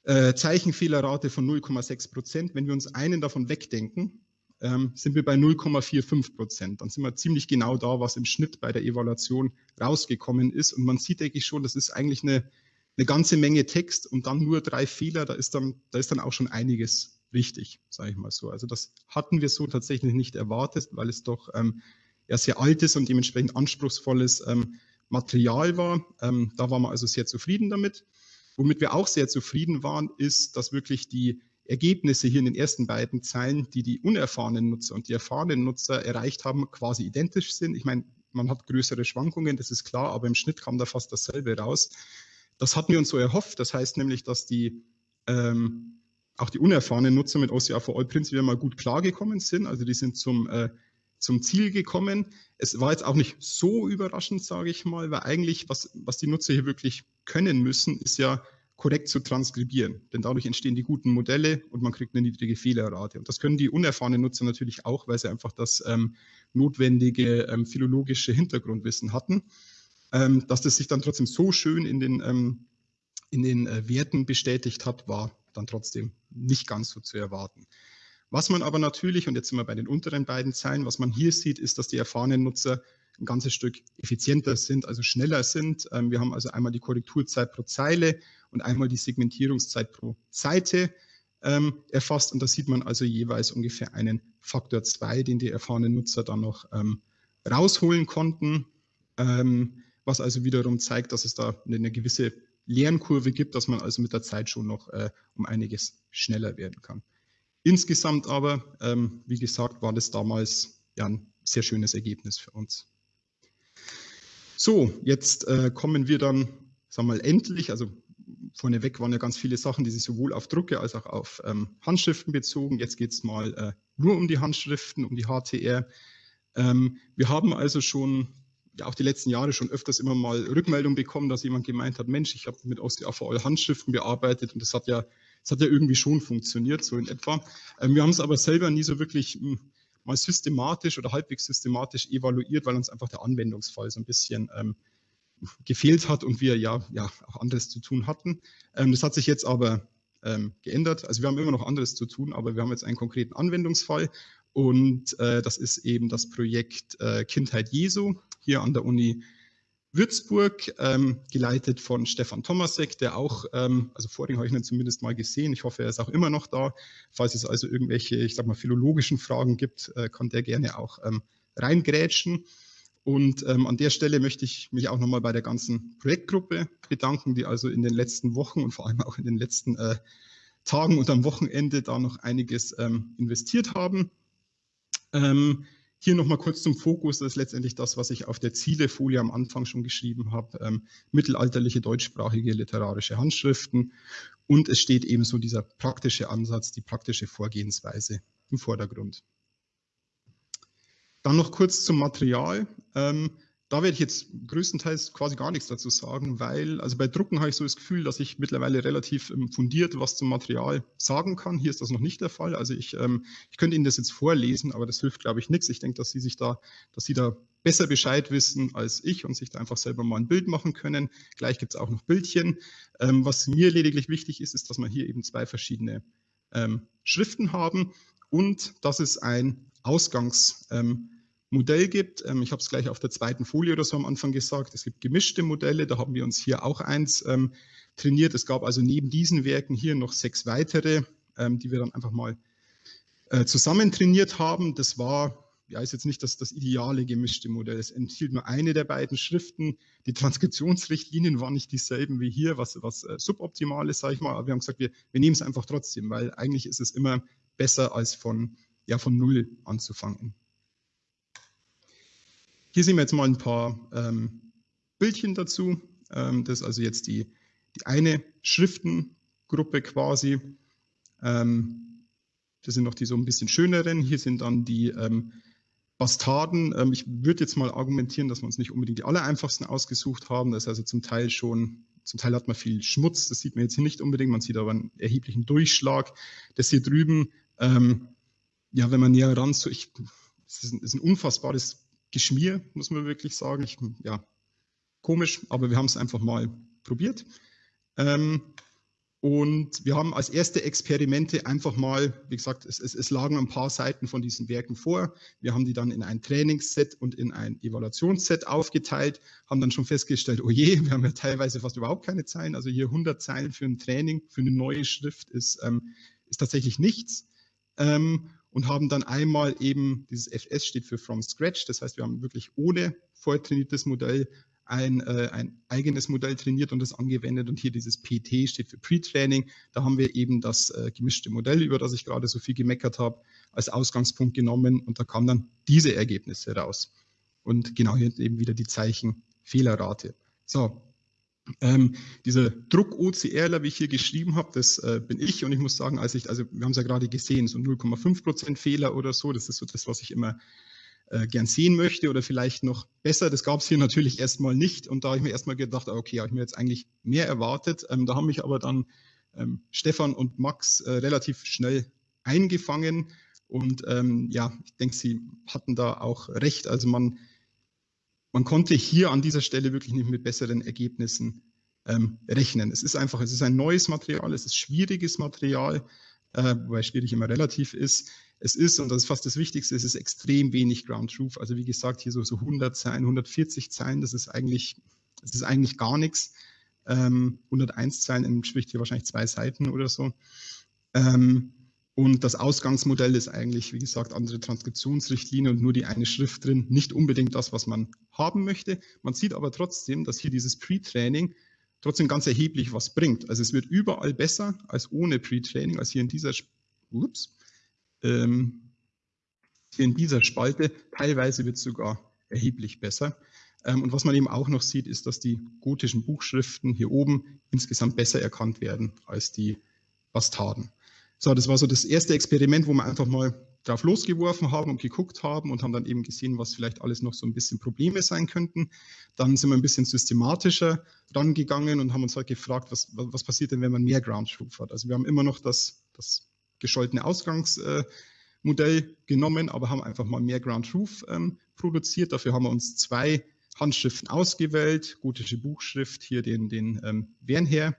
äh, Zeichenfehlerrate von 0,6 Prozent. Wenn wir uns einen davon wegdenken, ähm, sind wir bei 0,45 Prozent. Dann sind wir ziemlich genau da, was im Schnitt bei der Evaluation rausgekommen ist. Und man sieht, denke ich schon, das ist eigentlich eine eine ganze Menge Text und dann nur drei Fehler, da ist dann, da ist dann auch schon einiges richtig, sage ich mal so. Also das hatten wir so tatsächlich nicht erwartet, weil es doch ähm, ja sehr altes und dementsprechend anspruchsvolles ähm, Material war. Ähm, da waren wir also sehr zufrieden damit. Womit wir auch sehr zufrieden waren, ist, dass wirklich die Ergebnisse hier in den ersten beiden Zeilen, die die unerfahrenen Nutzer und die erfahrenen Nutzer erreicht haben, quasi identisch sind. Ich meine, man hat größere Schwankungen, das ist klar, aber im Schnitt kam da fast dasselbe raus. Das hatten wir uns so erhofft. Das heißt nämlich, dass die ähm, auch die unerfahrenen Nutzer mit OCR for All prinzipiell mal gut klargekommen sind. Also die sind zum, äh, zum Ziel gekommen. Es war jetzt auch nicht so überraschend, sage ich mal, weil eigentlich, was, was die Nutzer hier wirklich können müssen, ist ja korrekt zu transkribieren. Denn dadurch entstehen die guten Modelle und man kriegt eine niedrige Fehlerrate. Und das können die unerfahrenen Nutzer natürlich auch, weil sie einfach das ähm, notwendige ähm, philologische Hintergrundwissen hatten. Ähm, dass das sich dann trotzdem so schön in den, ähm, in den äh, Werten bestätigt hat, war dann trotzdem nicht ganz so zu erwarten. Was man aber natürlich, und jetzt sind wir bei den unteren beiden Zeilen, was man hier sieht, ist, dass die erfahrenen Nutzer ein ganzes Stück effizienter sind, also schneller sind. Ähm, wir haben also einmal die Korrekturzeit pro Zeile und einmal die Segmentierungszeit pro Seite ähm, erfasst. Und da sieht man also jeweils ungefähr einen Faktor 2, den die erfahrenen Nutzer dann noch ähm, rausholen konnten, ähm, was also wiederum zeigt, dass es da eine gewisse Lernkurve gibt, dass man also mit der Zeit schon noch äh, um einiges schneller werden kann. Insgesamt aber, ähm, wie gesagt, war das damals ja ein sehr schönes Ergebnis für uns. So, jetzt äh, kommen wir dann, sagen wir mal, endlich, also vorneweg waren ja ganz viele Sachen, die sich sowohl auf Drucke als auch auf ähm, Handschriften bezogen. Jetzt geht es mal äh, nur um die Handschriften, um die HTR. Ähm, wir haben also schon ja auch die letzten Jahre schon öfters immer mal Rückmeldung bekommen, dass jemand gemeint hat, Mensch, ich habe mit OsteoVL Handschriften bearbeitet und das hat ja, das hat ja irgendwie schon funktioniert, so in etwa. Ähm, wir haben es aber selber nie so wirklich mh, hm, mal systematisch oder halbwegs systematisch evaluiert, weil uns einfach der Anwendungsfall so ein bisschen ähm, gefehlt hat und wir ja, ja auch anderes zu tun hatten. Ähm, das hat sich jetzt aber ähm, geändert. Also wir haben immer noch anderes zu tun, aber wir haben jetzt einen konkreten Anwendungsfall und äh, das ist eben das Projekt äh, Kindheit Jesu hier an der Uni Würzburg, ähm, geleitet von Stefan Tomasek, der auch, ähm, also vorhin habe ich ihn zumindest mal gesehen, ich hoffe, er ist auch immer noch da. Falls es also irgendwelche, ich sag mal, philologischen Fragen gibt, äh, kann der gerne auch ähm, reingrätschen. Und ähm, an der Stelle möchte ich mich auch nochmal bei der ganzen Projektgruppe bedanken, die also in den letzten Wochen und vor allem auch in den letzten äh, Tagen und am Wochenende da noch einiges ähm, investiert haben. Ähm, hier nochmal kurz zum Fokus, das ist letztendlich das, was ich auf der Zielefolie am Anfang schon geschrieben habe, ähm, mittelalterliche deutschsprachige literarische Handschriften und es steht ebenso dieser praktische Ansatz, die praktische Vorgehensweise im Vordergrund. Dann noch kurz zum Material. Ähm, da werde ich jetzt größtenteils quasi gar nichts dazu sagen, weil, also bei Drucken habe ich so das Gefühl, dass ich mittlerweile relativ ähm, fundiert was zum Material sagen kann. Hier ist das noch nicht der Fall. Also ich, ähm, ich könnte Ihnen das jetzt vorlesen, aber das hilft, glaube ich, nichts. Ich denke, dass Sie sich da, dass Sie da besser Bescheid wissen als ich und sich da einfach selber mal ein Bild machen können. Gleich gibt es auch noch Bildchen. Ähm, was mir lediglich wichtig ist, ist, dass wir hier eben zwei verschiedene ähm, Schriften haben und dass es ein Ausgangs ähm, Modell gibt. Ähm, ich habe es gleich auf der zweiten Folie oder so am Anfang gesagt. Es gibt gemischte Modelle, da haben wir uns hier auch eins ähm, trainiert. Es gab also neben diesen Werken hier noch sechs weitere, ähm, die wir dann einfach mal äh, zusammen trainiert haben. Das war, ja, ist jetzt nicht das, das ideale gemischte Modell. Es enthielt nur eine der beiden Schriften. Die Transkriptionsrichtlinien waren nicht dieselben wie hier, was, was äh, suboptimal ist, sage ich mal. Aber wir haben gesagt, wir, wir nehmen es einfach trotzdem, weil eigentlich ist es immer besser, als von, ja, von Null anzufangen. Hier sehen wir jetzt mal ein paar ähm, Bildchen dazu. Ähm, das ist also jetzt die, die eine Schriftengruppe quasi. Ähm, das sind noch die so ein bisschen schöneren. Hier sind dann die ähm, Bastarden. Ähm, ich würde jetzt mal argumentieren, dass wir uns nicht unbedingt die allereinfachsten ausgesucht haben. Das ist also zum Teil schon, zum Teil hat man viel Schmutz. Das sieht man jetzt hier nicht unbedingt. Man sieht aber einen erheblichen Durchschlag. Das hier drüben, ähm, ja, wenn man näher ran, so ich, das ist ein, ist ein unfassbares Geschmier, muss man wirklich sagen. Ich, ja, komisch, aber wir haben es einfach mal probiert. Ähm, und wir haben als erste Experimente einfach mal, wie gesagt, es, es, es, lagen ein paar Seiten von diesen Werken vor. Wir haben die dann in ein Trainingsset und in ein Evaluationsset aufgeteilt, haben dann schon festgestellt, oh je, *laughs* wir haben ja teilweise fast überhaupt keine Zeilen. Also hier 100 Zeilen für ein Training, für eine neue Schrift ist, ähm, ist tatsächlich nichts. Ähm, und haben dann einmal eben, dieses FS steht für From Scratch, das heißt, wir haben wirklich ohne vortrainiertes Modell ein, äh, ein eigenes Modell trainiert und das angewendet und hier dieses PT steht für Pre-Training. Da haben wir eben das äh, gemischte Modell, über das ich gerade so viel gemeckert habe, als Ausgangspunkt genommen und da kamen dann diese Ergebnisse raus. Und genau hier eben wieder die Zeichen Fehlerrate. So, ähm, dieser Druck OCRler, wie ich hier geschrieben habe, das äh, bin ich und ich muss sagen, als ich, also wir haben es ja gerade gesehen, so 0,5 Prozent Fehler oder so, das ist so das, was ich immer äh, gern sehen möchte oder vielleicht noch besser. Das gab es hier natürlich erstmal nicht und da habe ich mir erstmal gedacht, okay, habe ich mir jetzt eigentlich mehr erwartet. Ähm, da haben mich aber dann ähm, Stefan und Max äh, relativ schnell eingefangen und ähm, ja, ich denke, sie hatten da auch recht. Also man man konnte hier an dieser Stelle wirklich nicht mit besseren Ergebnissen ähm, rechnen. Es ist einfach, es ist ein neues Material, es ist schwieriges Material, äh, wobei schwierig immer relativ ist. Es ist, und das ist fast das Wichtigste, es ist extrem wenig Ground Truth. Also wie gesagt, hier so, so 100 Zeilen, 140 Zeilen, das ist eigentlich, das ist eigentlich gar nichts. Ähm, 101 Zeilen entspricht hier wahrscheinlich zwei Seiten oder so. Ähm, Und das Ausgangsmodell ist eigentlich, wie gesagt, andere Transkriptionsrichtlinie und nur die eine Schrift drin. Nicht unbedingt das, was man haben möchte. Man sieht aber trotzdem, dass hier dieses Pre-Training trotzdem ganz erheblich was bringt. Also es wird überall besser als ohne Pre-Training, als hier in dieser, ups, ähm, in dieser Spalte. Teilweise wird es sogar erheblich besser. Ähm, und was man eben auch noch sieht, ist, dass die gotischen Buchschriften hier oben insgesamt besser erkannt werden als die Bastarden. So, das war so das erste Experiment, wo wir einfach mal drauf losgeworfen haben und geguckt haben und haben dann eben gesehen, was vielleicht alles noch so ein bisschen Probleme sein könnten. Dann sind wir ein bisschen systematischer rangegangen und haben uns halt gefragt, was, was passiert denn, wenn man mehr Ground Truth hat. Also wir haben immer noch das, das gescholtene Ausgangsmodell äh, genommen, aber haben einfach mal mehr Ground Truth ähm, produziert. Dafür haben wir uns zwei Handschriften ausgewählt, gotische Buchschrift, hier den, den ähm, Wernher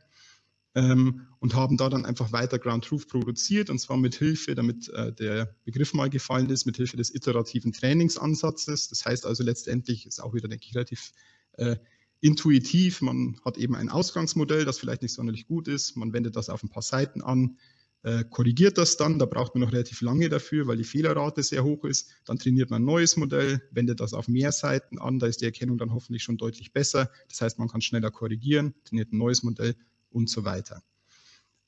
ähm, und haben da dann einfach weiter Ground Truth produziert und zwar mit Hilfe, damit äh, der Begriff mal gefallen ist, mit Hilfe des iterativen Trainingsansatzes. Das heißt also letztendlich ist auch wieder, denke ich, relativ äh, intuitiv. Man hat eben ein Ausgangsmodell, das vielleicht nicht sonderlich gut ist. Man wendet das auf ein paar Seiten an, äh, korrigiert das dann. Da braucht man noch relativ lange dafür, weil die Fehlerrate sehr hoch ist. Dann trainiert man ein neues Modell, wendet das auf mehr Seiten an. Da ist die Erkennung dann hoffentlich schon deutlich besser. Das heißt, man kann schneller korrigieren, trainiert ein neues Modell und so weiter.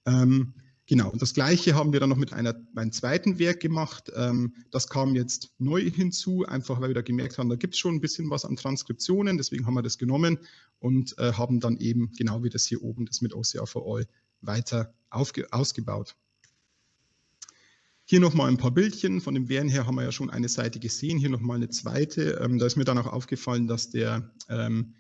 Ähm, genau, und das Gleiche haben wir dann noch mit einer, einem zweiten Werk gemacht. Ähm, das kam jetzt neu hinzu, einfach weil wir da gemerkt haben, da gibt es schon ein bisschen was an Transkriptionen, deswegen haben wir das genommen und äh, haben dann eben, genau wie das hier oben, das mit OCR for All weiter ausgebaut. Hier nochmal ein paar Bildchen. Von dem Wehren her haben wir ja schon eine Seite gesehen. Hier nochmal eine zweite. Ähm, da ist mir dann auch aufgefallen, dass der ähm,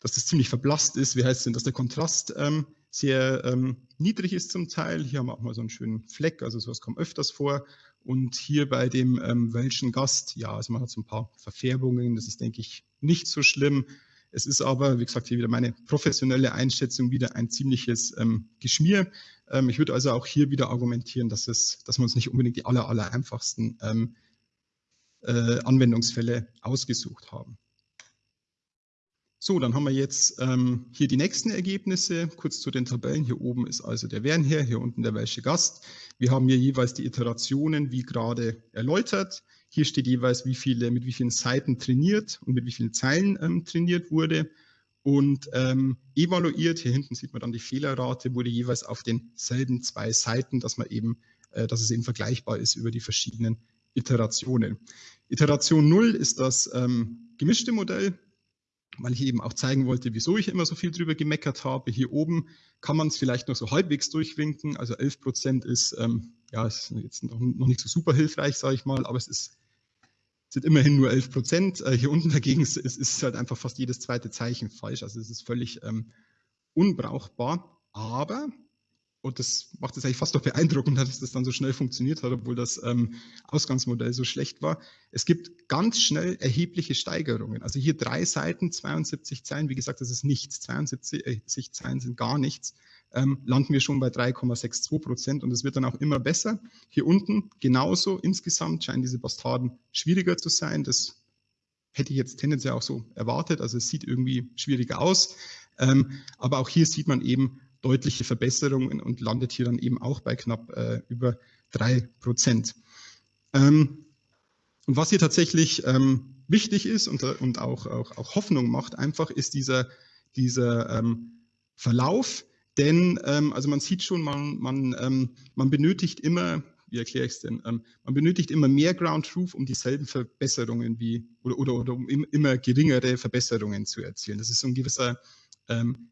dass das ziemlich verblasst ist. Wie heißt es denn, dass der Kontrast ähm, sehr ähm, niedrig ist zum Teil. Hier haben wir auch mal so einen schönen Fleck, also sowas kommt öfters vor. Und hier bei dem ähm, welchen Gast, ja, also man hat so ein paar Verfärbungen, das ist, denke ich, nicht so schlimm. Es ist aber, wie gesagt, hier wieder meine professionelle Einschätzung, wieder ein ziemliches ähm, Geschmier. Ähm, ich würde also auch hier wieder argumentieren, dass, es, dass wir uns nicht unbedingt die aller, aller einfachsten ähm, äh, Anwendungsfälle ausgesucht haben. So, dann haben wir jetzt ähm, hier die nächsten Ergebnisse. Kurz zu den Tabellen. Hier oben ist also der Wernherr, hier unten der welche Gast. Wir haben hier jeweils die Iterationen, wie gerade erläutert. Hier steht jeweils, wie viele, mit wie vielen Seiten trainiert und mit wie vielen Zeilen ähm, trainiert wurde. Und ähm, evaluiert, hier hinten sieht man dann die Fehlerrate, wurde jeweils auf denselben zwei Seiten, dass man eben, äh, dass es eben vergleichbar ist über die verschiedenen Iterationen. Iteration 0 ist das ähm, gemischte Modell weil ich eben auch zeigen wollte, wieso ich immer so viel drüber gemeckert habe. Hier oben kann man es vielleicht noch so halbwegs durchwinken. Also 11 Prozent ist, ähm, ja, ist jetzt noch, noch nicht so super hilfreich, sage ich mal, aber es ist, sind immerhin nur 11 Prozent. Äh, hier unten dagegen ist, ist, halt einfach fast jedes zweite Zeichen falsch. Also es ist völlig ähm, unbrauchbar. Aber und das macht es eigentlich fast noch beeindruckend, dass das dann so schnell funktioniert hat, obwohl das ähm, Ausgangsmodell so schlecht war. Es gibt ganz schnell erhebliche Steigerungen. Also hier drei Seiten, 72 Zeilen, wie gesagt, das ist nichts. 72 äh, Zeilen sind gar nichts. Ähm, landen wir schon bei 3,62 Prozent und es wird dann auch immer besser. Hier unten genauso. Insgesamt scheinen diese Bastarden schwieriger zu sein. Das hätte ich jetzt tendenziell auch so erwartet. Also es sieht irgendwie schwieriger aus. Ähm, aber auch hier sieht man eben, deutliche Verbesserungen und landet hier dann eben auch bei knapp äh, über drei Prozent. Ähm, und was hier tatsächlich ähm, wichtig ist und, und auch, auch, auch, Hoffnung macht, einfach ist dieser, dieser ähm, Verlauf. Denn ähm, also man sieht schon, man, man, ähm, man benötigt immer, wie erkläre ich es denn, ähm, man benötigt immer mehr Ground Truth, um dieselben Verbesserungen wie oder, oder, oder um immer geringere Verbesserungen zu erzielen. Das ist so ein gewisser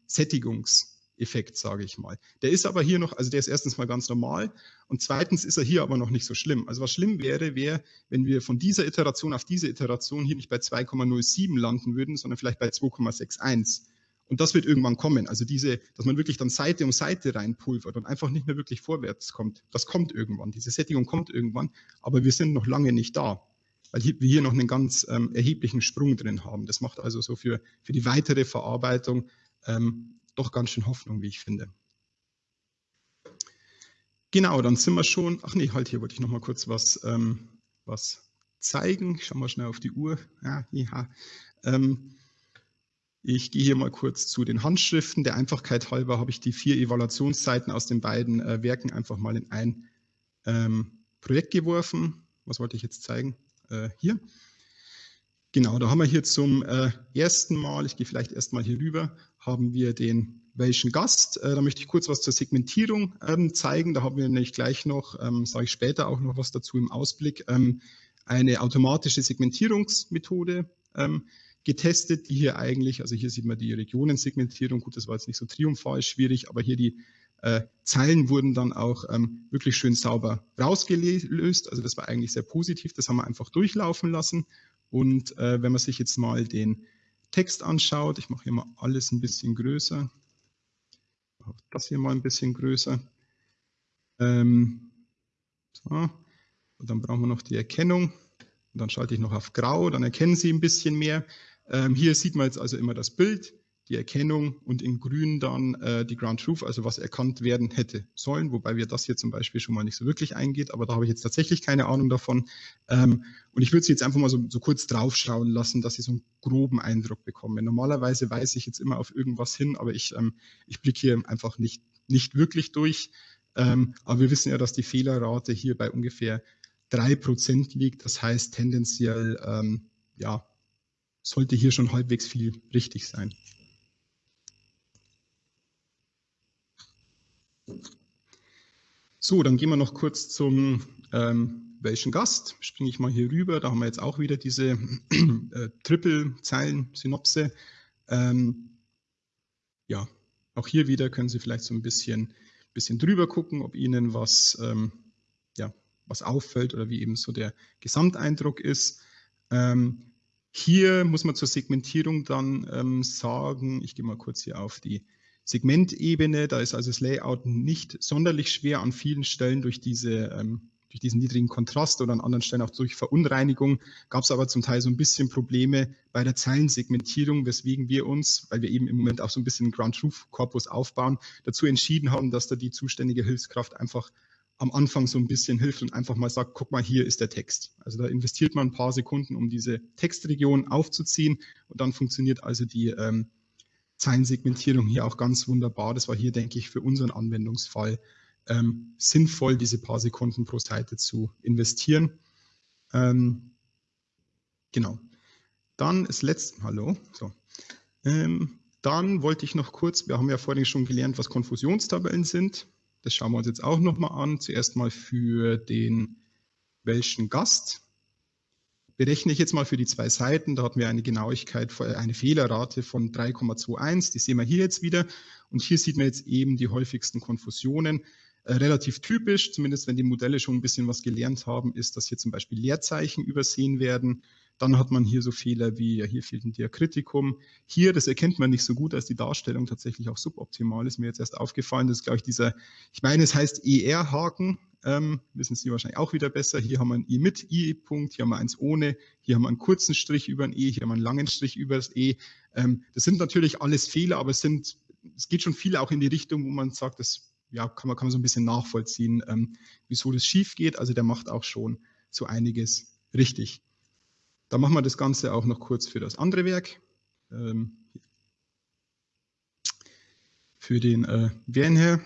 Sättigungs- Effekt, sage ich mal. Der ist aber hier noch, also der ist erstens mal ganz normal und zweitens ist er hier aber noch nicht so schlimm. Also was schlimm wäre, wäre, wenn wir von dieser Iteration auf diese Iteration hier nicht bei 2,07 landen würden, sondern vielleicht bei 2,61. Und das wird irgendwann kommen. Also diese, dass man wirklich dann Seite um Seite reinpulvert und einfach nicht mehr wirklich vorwärts kommt. Das kommt irgendwann. Diese Sättigung kommt irgendwann, aber wir sind noch lange nicht da weil wir hier noch einen ganz ähm, erheblichen Sprung drin haben. Das macht also so für, für die weitere Verarbeitung ähm, doch ganz schön Hoffnung, wie ich finde. Genau, dann sind wir schon, ach nee, halt, hier wollte ich noch mal kurz was, ähm, was zeigen. Ich schaue mal schnell auf die Uhr. Ja, ja. Ähm, ich gehe hier mal kurz zu den Handschriften. Der Einfachkeit halber habe ich die vier Evaluationsseiten aus den beiden äh, Werken einfach mal in ein ähm, Projekt geworfen. Was wollte ich jetzt zeigen? Äh, hier. Genau, da haben wir hier zum äh, ersten Mal, ich gehe vielleicht erstmal hier rüber, haben wir den welchen Gast. Äh, da möchte ich kurz was zur Segmentierung ähm, zeigen. Da haben wir nämlich gleich noch, ähm, sage ich später auch noch was dazu im Ausblick, ähm, eine automatische Segmentierungsmethode getestet, die hier eigentlich, also hier sieht man die Regionensegmentierung, gut, das war jetzt nicht so triumphal schwierig, aber hier die äh, Zeilen wurden dann auch ähm, wirklich schön sauber rausgelöst. Also das war eigentlich sehr positiv, das haben wir einfach durchlaufen lassen. Und äh, wenn man sich jetzt mal den Text anschaut, ich mache hier mal alles ein bisschen größer, das hier mal ein bisschen größer. Ähm, so. Und dann brauchen wir noch die Erkennung. Und dann schalte ich noch auf Grau, dann erkennen Sie ein bisschen mehr. Ähm, hier sieht man jetzt also immer das Bild, die Erkennung und in grün dann äh, die Ground Truth, also was erkannt werden hätte sollen, wobei wir das hier zum Beispiel schon mal nicht so wirklich eingeht, aber da habe ich jetzt tatsächlich keine Ahnung davon. Ähm, und ich würde Sie jetzt einfach mal so, so kurz draufschauen lassen, dass Sie so einen groben Eindruck bekommen. Normalerweise weise ich jetzt immer auf irgendwas hin, aber ich, ähm, ich blicke hier einfach nicht, nicht wirklich durch. Ähm, aber wir wissen ja, dass die Fehlerrate hier bei ungefähr drei Prozent liegt. Das heißt tendenziell, ähm, ja, sollte hier schon halbwegs viel richtig sein. So, dann gehen wir noch kurz zum ähm, welchen Gast. Springe ich mal hier rüber. Da haben wir jetzt auch wieder diese äh, Triple-Zeilen-Synopse. Ähm, ja, auch hier wieder können Sie vielleicht so ein bisschen, bisschen drüber gucken, ob Ihnen was, ähm, ja, was auffällt oder wie eben so der Gesamteindruck ist. Ähm, hier muss man zur Segmentierung dann ähm, sagen, ich gehe mal kurz hier auf die Segmentebene, da ist also das Layout nicht sonderlich schwer an vielen Stellen durch diese ähm, durch diesen niedrigen Kontrast oder an anderen Stellen auch durch Verunreinigung gab es aber zum Teil so ein bisschen Probleme bei der Zeilensegmentierung, weswegen wir uns, weil wir eben im Moment auch so ein bisschen Ground Truth Korpus aufbauen, dazu entschieden haben, dass da die zuständige Hilfskraft einfach am Anfang so ein bisschen hilft und einfach mal sagt, guck mal, hier ist der Text. Also da investiert man ein paar Sekunden, um diese Textregion aufzuziehen und dann funktioniert also die ähm, Zeilensegmentierung hier auch ganz wunderbar. Das war hier, denke ich, für unseren Anwendungsfall ähm, sinnvoll, diese paar Sekunden pro Seite zu investieren. Ähm, genau. Dann das letzte, hallo, so. Ähm, dann wollte ich noch kurz, wir haben ja vorhin schon gelernt, was Konfusionstabellen sind. Das schauen wir uns jetzt auch nochmal an. Zuerst mal für den welchen Gast. Berechne ich jetzt mal für die zwei Seiten, da hatten wir eine Genauigkeit, eine Fehlerrate von 3,21, die sehen wir hier jetzt wieder. Und hier sieht man jetzt eben die häufigsten Konfusionen. Äh, relativ typisch, zumindest wenn die Modelle schon ein bisschen was gelernt haben, ist, dass hier zum Beispiel Leerzeichen übersehen werden. Dann hat man hier so Fehler wie, ja, hier fehlt ein Diakritikum. Hier, das erkennt man nicht so gut, als die Darstellung tatsächlich auch suboptimal ist. Mir jetzt erst aufgefallen, das ist, glaube ich, dieser, ich meine, es heißt ER-Haken, ähm, wissen Sie wahrscheinlich auch wieder besser. Hier haben wir ein I mit I-Punkt, hier haben wir eins ohne, hier haben wir einen kurzen Strich über ein E, hier haben wir einen langen Strich über das E. Ähm, das sind natürlich alles Fehler, aber es sind, es geht schon viel auch in die Richtung, wo man sagt, das ja, kann man, kann man so ein bisschen nachvollziehen, ähm, wieso das schief geht. Also der macht auch schon so einiges richtig. Da machen wir das Ganze auch noch kurz für das andere Werk. Ähm, für den äh, Wernher.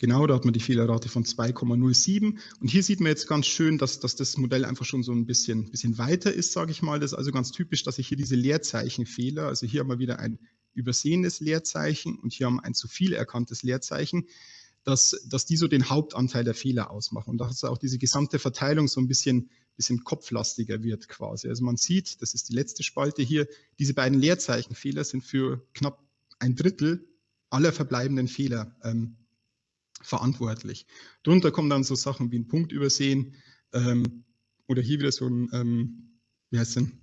Genau, da hat man die Fehlerrate von 2,07. Und hier sieht man jetzt ganz schön, dass, dass das Modell einfach schon so ein bisschen, bisschen weiter ist, sage ich mal. Das ist also ganz typisch, dass ich hier diese Leerzeichenfehler, also hier haben wir wieder ein übersehenes Leerzeichen und hier haben wir ein zu viel erkanntes Leerzeichen dass, dass die so den Hauptanteil der Fehler ausmachen und dass auch diese gesamte Verteilung so ein bisschen, bisschen kopflastiger wird quasi. Also man sieht, das ist die letzte Spalte hier, diese beiden Leerzeichenfehler sind für knapp ein Drittel aller verbleibenden Fehler ähm, verantwortlich. Darunter kommen dann so Sachen wie ein Punkt übersehen ähm, oder hier wieder so ein, ähm, wie heißt denn,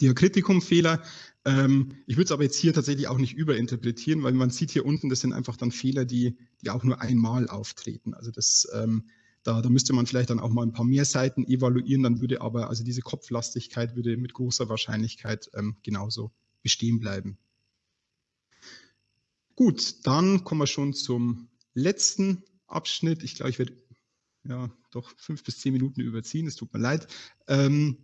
Diakritikum-Fehler. Ähm, ich würde es aber jetzt hier tatsächlich auch nicht überinterpretieren, weil man sieht hier unten, das sind einfach dann Fehler, die, die auch nur einmal auftreten. Also das, ähm, da, da müsste man vielleicht dann auch mal ein paar mehr Seiten evaluieren, dann würde aber, also diese Kopflastigkeit würde mit großer Wahrscheinlichkeit ähm, genauso bestehen bleiben. Gut, dann kommen wir schon zum letzten Abschnitt. Ich glaube, ich werde ja doch fünf bis zehn Minuten überziehen, es tut mir leid. Ähm,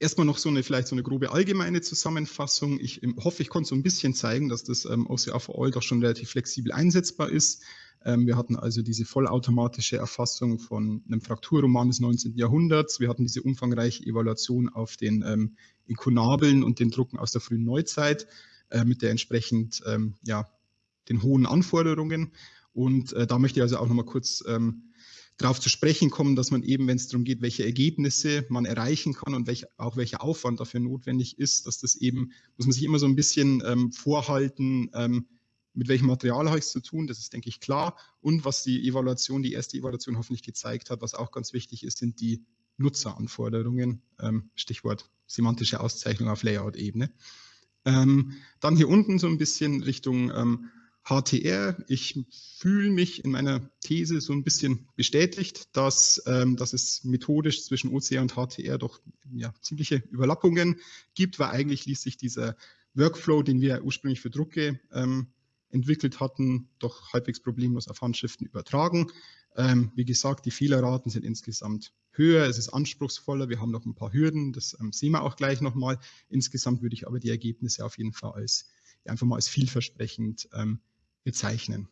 Erstmal noch so eine vielleicht so eine grobe allgemeine Zusammenfassung. Ich hoffe, ich konnte so ein bisschen zeigen, dass das ähm, OCR for All doch schon relativ flexibel einsetzbar ist. Ähm, wir hatten also diese vollautomatische Erfassung von einem Frakturroman des 19. Jahrhunderts. Wir hatten diese umfangreiche Evaluation auf den ähm, Inkunabeln und den Drucken aus der frühen Neuzeit äh, mit der entsprechend ähm, ja, den hohen Anforderungen. Und äh, da möchte ich also auch nochmal kurz ähm, darauf zu sprechen kommen, dass man eben, wenn es darum geht, welche Ergebnisse man erreichen kann und welch, auch welcher Aufwand dafür notwendig ist, dass das eben, muss man sich immer so ein bisschen ähm, vorhalten, ähm, mit welchem Material habe ich es zu tun, das ist, denke ich, klar. Und was die Evaluation, die erste Evaluation hoffentlich gezeigt hat, was auch ganz wichtig ist, sind die Nutzeranforderungen, ähm, Stichwort semantische Auszeichnung auf Layout-Ebene. Ähm, dann hier unten so ein bisschen Richtung ähm, HTR. Ich fühle mich in meiner These so ein bisschen bestätigt, dass, ähm, dass es methodisch zwischen OCR und HTR doch ja, ziemliche Überlappungen gibt, weil eigentlich ließ sich dieser Workflow, den wir ursprünglich für Drucke ähm, entwickelt hatten, doch halbwegs problemlos auf Handschriften übertragen. Ähm, wie gesagt, die Fehlerraten sind insgesamt höher, es ist anspruchsvoller, wir haben noch ein paar Hürden, das ähm, sehen wir auch gleich nochmal. Insgesamt würde ich aber die Ergebnisse auf jeden Fall als einfach mal als vielversprechend ähm, bezeichnen.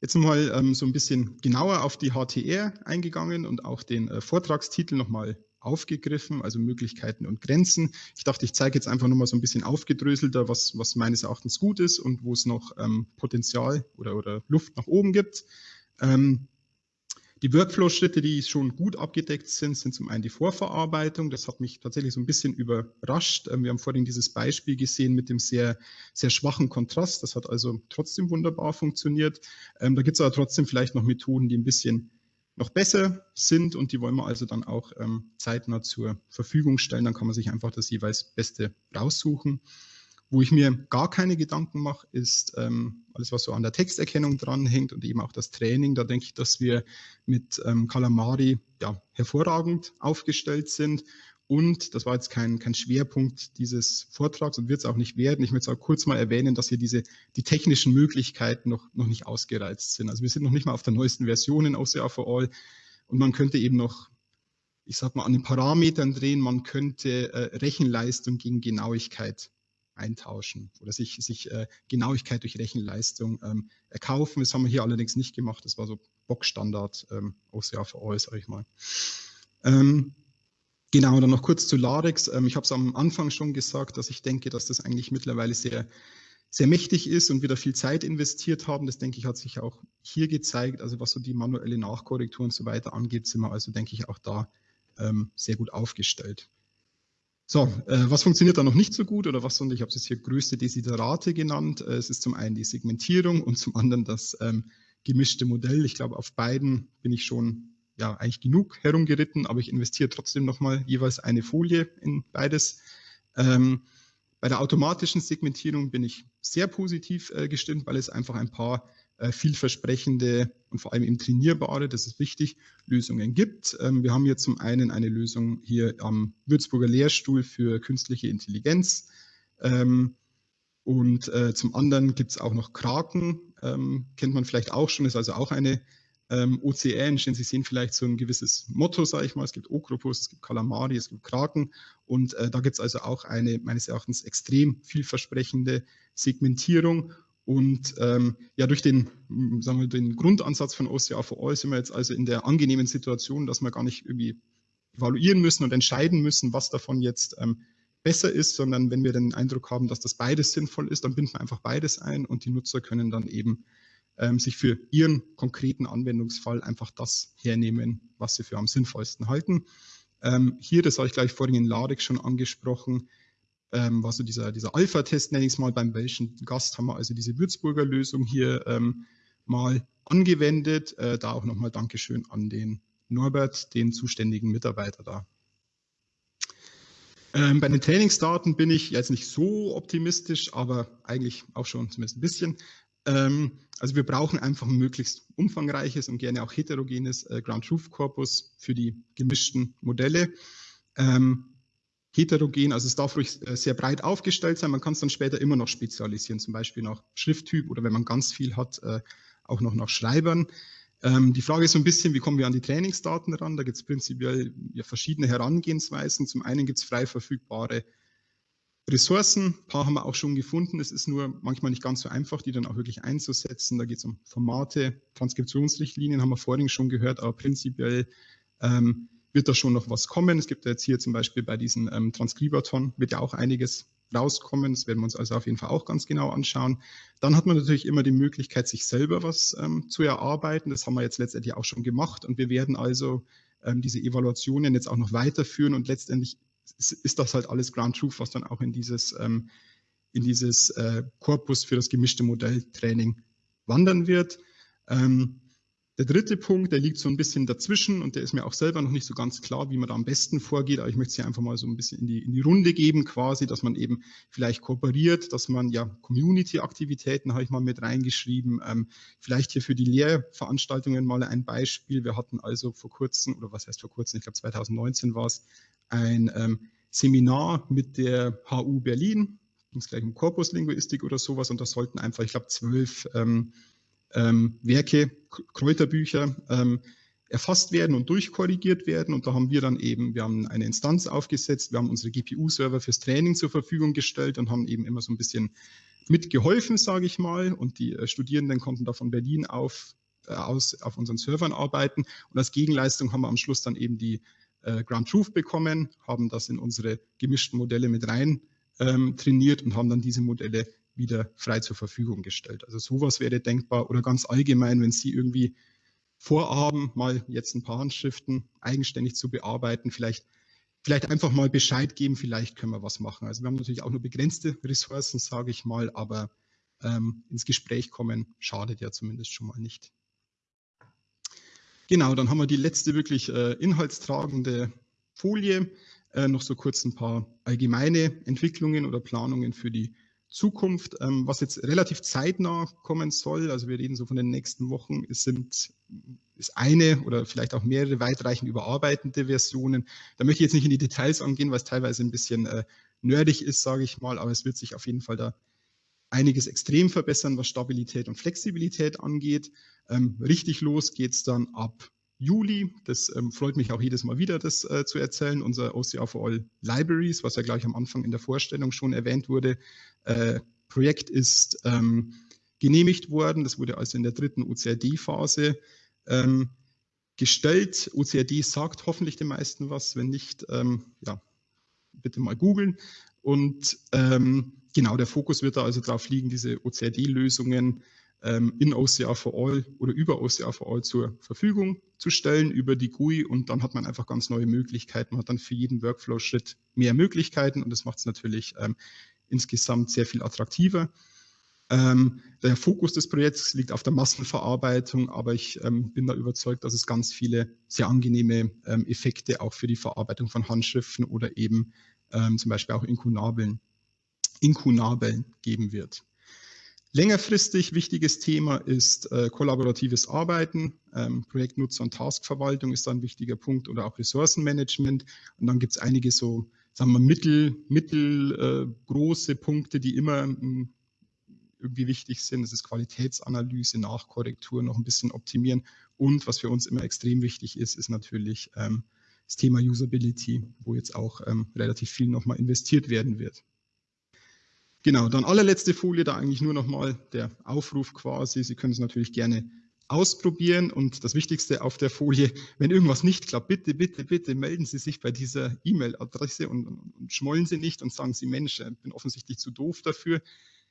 Jetzt nochmal ähm, so ein bisschen genauer auf die HTR eingegangen und auch den äh, Vortragstitel nochmal aufgegriffen, also Möglichkeiten und Grenzen. Ich dachte, ich zeige jetzt einfach nochmal so ein bisschen aufgedröselter, was, was meines Erachtens gut ist und wo es noch ähm, Potenzial oder, oder Luft nach oben gibt. Ähm, die Workflow-Schritte, die schon gut abgedeckt sind, sind zum einen die Vorverarbeitung. Das hat mich tatsächlich so ein bisschen überrascht. Ähm, wir haben vorhin dieses Beispiel gesehen mit dem sehr, sehr schwachen Kontrast. Das hat also trotzdem wunderbar funktioniert. Ähm, da gibt es aber trotzdem vielleicht noch Methoden, die ein bisschen noch besser sind und die wollen wir also dann auch ähm, zeitnah zur Verfügung stellen. Dann kann man sich einfach das jeweils Beste raussuchen. Wo ich mir gar keine Gedanken mache, ist ähm, alles, was so an der Texterkennung dranhängt und eben auch das Training. Da denke ich, dass wir mit ähm, Calamari ja, hervorragend aufgestellt sind. Und das war jetzt kein, kein Schwerpunkt dieses Vortrags und wird es auch nicht werden. Ich möchte es auch kurz mal erwähnen, dass hier diese, die technischen Möglichkeiten noch, noch nicht ausgereizt sind. Also wir sind noch nicht mal auf der neuesten Version in OCR for All und man könnte eben noch, ich sag mal, an den Parametern drehen. Man könnte äh, Rechenleistung gegen Genauigkeit eintauschen oder sich, sich äh, Genauigkeit durch Rechenleistung ähm, erkaufen. Das haben wir hier allerdings nicht gemacht. Das war so Bockstandard ähm, OCR for All, sage ich mal. Ähm, Genau, dann noch kurz zu Larix. Ähm, ich habe es am Anfang schon gesagt, dass ich denke, dass das eigentlich mittlerweile sehr, sehr mächtig ist und wieder viel Zeit investiert haben. Das denke ich, hat sich auch hier gezeigt. Also was so die manuelle Nachkorrektur und so weiter angeht, sind wir also, denke ich, auch da ähm, sehr gut aufgestellt. So, äh, was funktioniert da noch nicht so gut oder was, und ich habe es jetzt hier größte Desiderate genannt. Äh, es ist zum einen die Segmentierung und zum anderen das ähm, gemischte Modell. Ich glaube, auf beiden bin ich schon ja eigentlich genug herumgeritten, aber ich investiere trotzdem nochmal jeweils eine Folie in beides. Ähm, bei der automatischen Segmentierung bin ich sehr positiv äh, gestimmt, weil es einfach ein paar vielversprechende und vor allem eben trainierbare, das ist wichtig, Lösungen gibt. Ähm, wir haben hier zum einen eine Lösung hier am Würzburger Lehrstuhl für künstliche Intelligenz. Ähm, und äh, zum anderen gibt es auch noch Kraken, ähm, kennt man vielleicht auch schon, ist also auch eine OCR-Engine. Sie sehen vielleicht so ein gewisses Motto, sage ich mal. Es gibt Oktopus, es gibt Kalamari, es gibt Kraken. Und äh, da gibt es also auch eine meines Erachtens extrem vielversprechende Segmentierung. Und ähm, ja, durch den, sagen wir, den Grundansatz von OCR for All sind wir jetzt also in der angenehmen Situation, dass wir gar nicht irgendwie evaluieren müssen und entscheiden müssen, was davon jetzt ähm, besser ist, sondern wenn wir den Eindruck haben, dass das beides sinnvoll ist, dann binden wir einfach beides ein und die Nutzer können dann eben ähm, sich für ihren konkreten Anwendungsfall einfach das hernehmen, was sie für am sinnvollsten halten. Ähm, hier, das habe ich gleich vorhin in Larix schon angesprochen, ähm, war so dieser, dieser Alpha-Test, nenne ich es mal, beim welchen Gast haben wir also diese Würzburger Lösung hier ähm, mal angewendet. Äh, da auch nochmal Dankeschön an den Norbert, den zuständigen Mitarbeiter da. Ähm, bei den Trainingsdaten bin ich jetzt nicht so optimistisch, aber eigentlich auch schon zumindest ein bisschen. Ähm, also wir brauchen einfach ein möglichst umfangreiches und gerne auch heterogenes äh, Ground Truth Corpus für die gemischten Modelle. Ähm, heterogen, also es darf ruhig äh, sehr breit aufgestellt sein. Man kann es dann später immer noch spezialisieren, zum Beispiel nach Schrifttyp oder wenn man ganz viel hat, äh, auch noch nach Schreibern. Ähm, die Frage ist so ein bisschen, wie kommen wir an die Trainingsdaten ran? Da gibt es prinzipiell ja, verschiedene Herangehensweisen. Zum einen gibt es frei verfügbare Ressourcen, ein paar haben wir auch schon gefunden. Es ist nur manchmal nicht ganz so einfach, die dann auch wirklich einzusetzen. Da geht es um Formate, Transkriptionsrichtlinien haben wir vorhin schon gehört, aber prinzipiell ähm, wird da schon noch was kommen. Es gibt ja jetzt hier zum Beispiel bei diesen ähm, Transkribaton wird ja auch einiges rauskommen. Das werden wir uns also auf jeden Fall auch ganz genau anschauen. Dann hat man natürlich immer die Möglichkeit, sich selber was ähm, zu erarbeiten. Das haben wir jetzt letztendlich auch schon gemacht und wir werden also ähm, diese Evaluationen jetzt auch noch weiterführen und letztendlich ist das halt alles Ground Truth, was dann auch in dieses, ähm, in dieses äh, Korpus für das gemischte Modelltraining wandern wird. Ähm, der dritte Punkt, der liegt so ein bisschen dazwischen und der ist mir auch selber noch nicht so ganz klar, wie man da am besten vorgeht. Aber ich möchte es hier einfach mal so ein bisschen in die, in die Runde geben, quasi, dass man eben vielleicht kooperiert, dass man ja Community-Aktivitäten habe ich mal mit reingeschrieben. Ähm, vielleicht hier für die Lehrveranstaltungen mal ein Beispiel. Wir hatten also vor kurzem, oder was heißt vor kurzem, ich glaube 2019 war es, ein ähm, Seminar mit der HU Berlin, ging es gleich um Korpuslinguistik oder sowas und da sollten einfach, ich glaube, zwölf ähm, ähm, Werke, Kräuterbücher ähm, erfasst werden und durchkorrigiert werden. Und da haben wir dann eben, wir haben eine Instanz aufgesetzt, wir haben unsere GPU-Server fürs Training zur Verfügung gestellt und haben eben immer so ein bisschen mitgeholfen, sage ich mal. Und die äh, Studierenden konnten da von Berlin auf, äh, aus auf unseren Servern arbeiten. Und als Gegenleistung haben wir am Schluss dann eben die äh, Ground Truth bekommen, haben das in unsere gemischten Modelle mit rein ähm, trainiert und haben dann diese Modelle wieder frei zur Verfügung gestellt. Also sowas wäre denkbar oder ganz allgemein, wenn Sie irgendwie vorhaben, mal jetzt ein paar Handschriften eigenständig zu bearbeiten, vielleicht, vielleicht einfach mal Bescheid geben, vielleicht können wir was machen. Also wir haben natürlich auch nur begrenzte Ressourcen, sage ich mal, aber ähm, ins Gespräch kommen schadet ja zumindest schon mal nicht. Genau, dann haben wir die letzte wirklich äh, inhaltstragende Folie. Äh, noch so kurz ein paar allgemeine Entwicklungen oder Planungen für die Zukunft, ähm, was jetzt relativ zeitnah kommen soll, also wir reden so von den nächsten Wochen, es sind ist eine oder vielleicht auch mehrere weitreichend überarbeitende Versionen. Da möchte ich jetzt nicht in die Details angehen, weil es teilweise ein bisschen äh, nerdig ist, sage ich mal, aber es wird sich auf jeden Fall da einiges extrem verbessern, was Stabilität und Flexibilität angeht. Ähm, richtig los geht es dann ab Juli. Das ähm, freut mich auch jedes Mal wieder, das äh, zu erzählen. Unser OCR for All Libraries, was ja gleich am Anfang in der Vorstellung schon erwähnt wurde, äh, Projekt ist ähm, genehmigt worden. Das wurde also in der dritten OCRD-Phase ähm, gestellt. OCRD sagt hoffentlich den meisten was. Wenn nicht, ähm, ja, bitte mal googeln. Und ähm, genau, der Fokus wird da also darauf liegen, diese OCRD-Lösungen ähm, in OCR for All oder über OCR for All zur Verfügung zu stellen über die GUI und dann hat man einfach ganz neue Möglichkeiten. Man hat dann für jeden Workflow-Schritt mehr Möglichkeiten und das macht es natürlich ähm, insgesamt sehr viel attraktiver. Ähm, der Fokus des Projekts liegt auf der Massenverarbeitung, aber ich ähm, bin da überzeugt, dass es ganz viele sehr angenehme ähm, Effekte auch für die Verarbeitung von Handschriften oder eben ähm, zum Beispiel auch Inkunabeln, Inkunabeln geben wird. Längerfristig wichtiges Thema ist äh, kollaboratives Arbeiten. Ähm, Projektnutzer- und Taskverwaltung ist da ein wichtiger Punkt oder auch Ressourcenmanagement. Und dann gibt es einige so, sagen wir, mittel, mittelgroße äh, Punkte, die immer mh, hm, irgendwie wichtig sind. Das ist Qualitätsanalyse, Nachkorrektur, noch ein bisschen optimieren. Und was für uns immer extrem wichtig ist, ist natürlich ähm, das Thema Usability, wo jetzt auch ähm, relativ viel nochmal investiert werden wird. Genau, dann allerletzte Folie, da eigentlich nur nochmal der Aufruf quasi. Sie können es natürlich gerne ausprobieren und das Wichtigste auf der Folie, wenn irgendwas nicht klappt, bitte, bitte, bitte melden Sie sich bei dieser E-Mail-Adresse und, und, schmollen Sie nicht und sagen Sie, Mensch, ich bin offensichtlich zu doof dafür.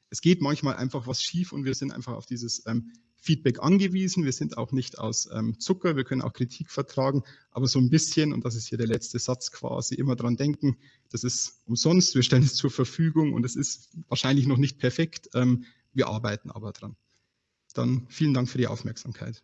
Es geht manchmal einfach was schief und wir sind einfach auf dieses ähm, Feedback angewiesen. Wir sind auch nicht aus ähm, Zucker, wir können auch Kritik vertragen, aber so ein bisschen, und das ist hier der letzte Satz quasi, immer dran denken, das ist umsonst, wir stellen es zur Verfügung und es ist wahrscheinlich noch nicht perfekt. Ähm, wir arbeiten aber dran. Dann vielen Dank für die Aufmerksamkeit.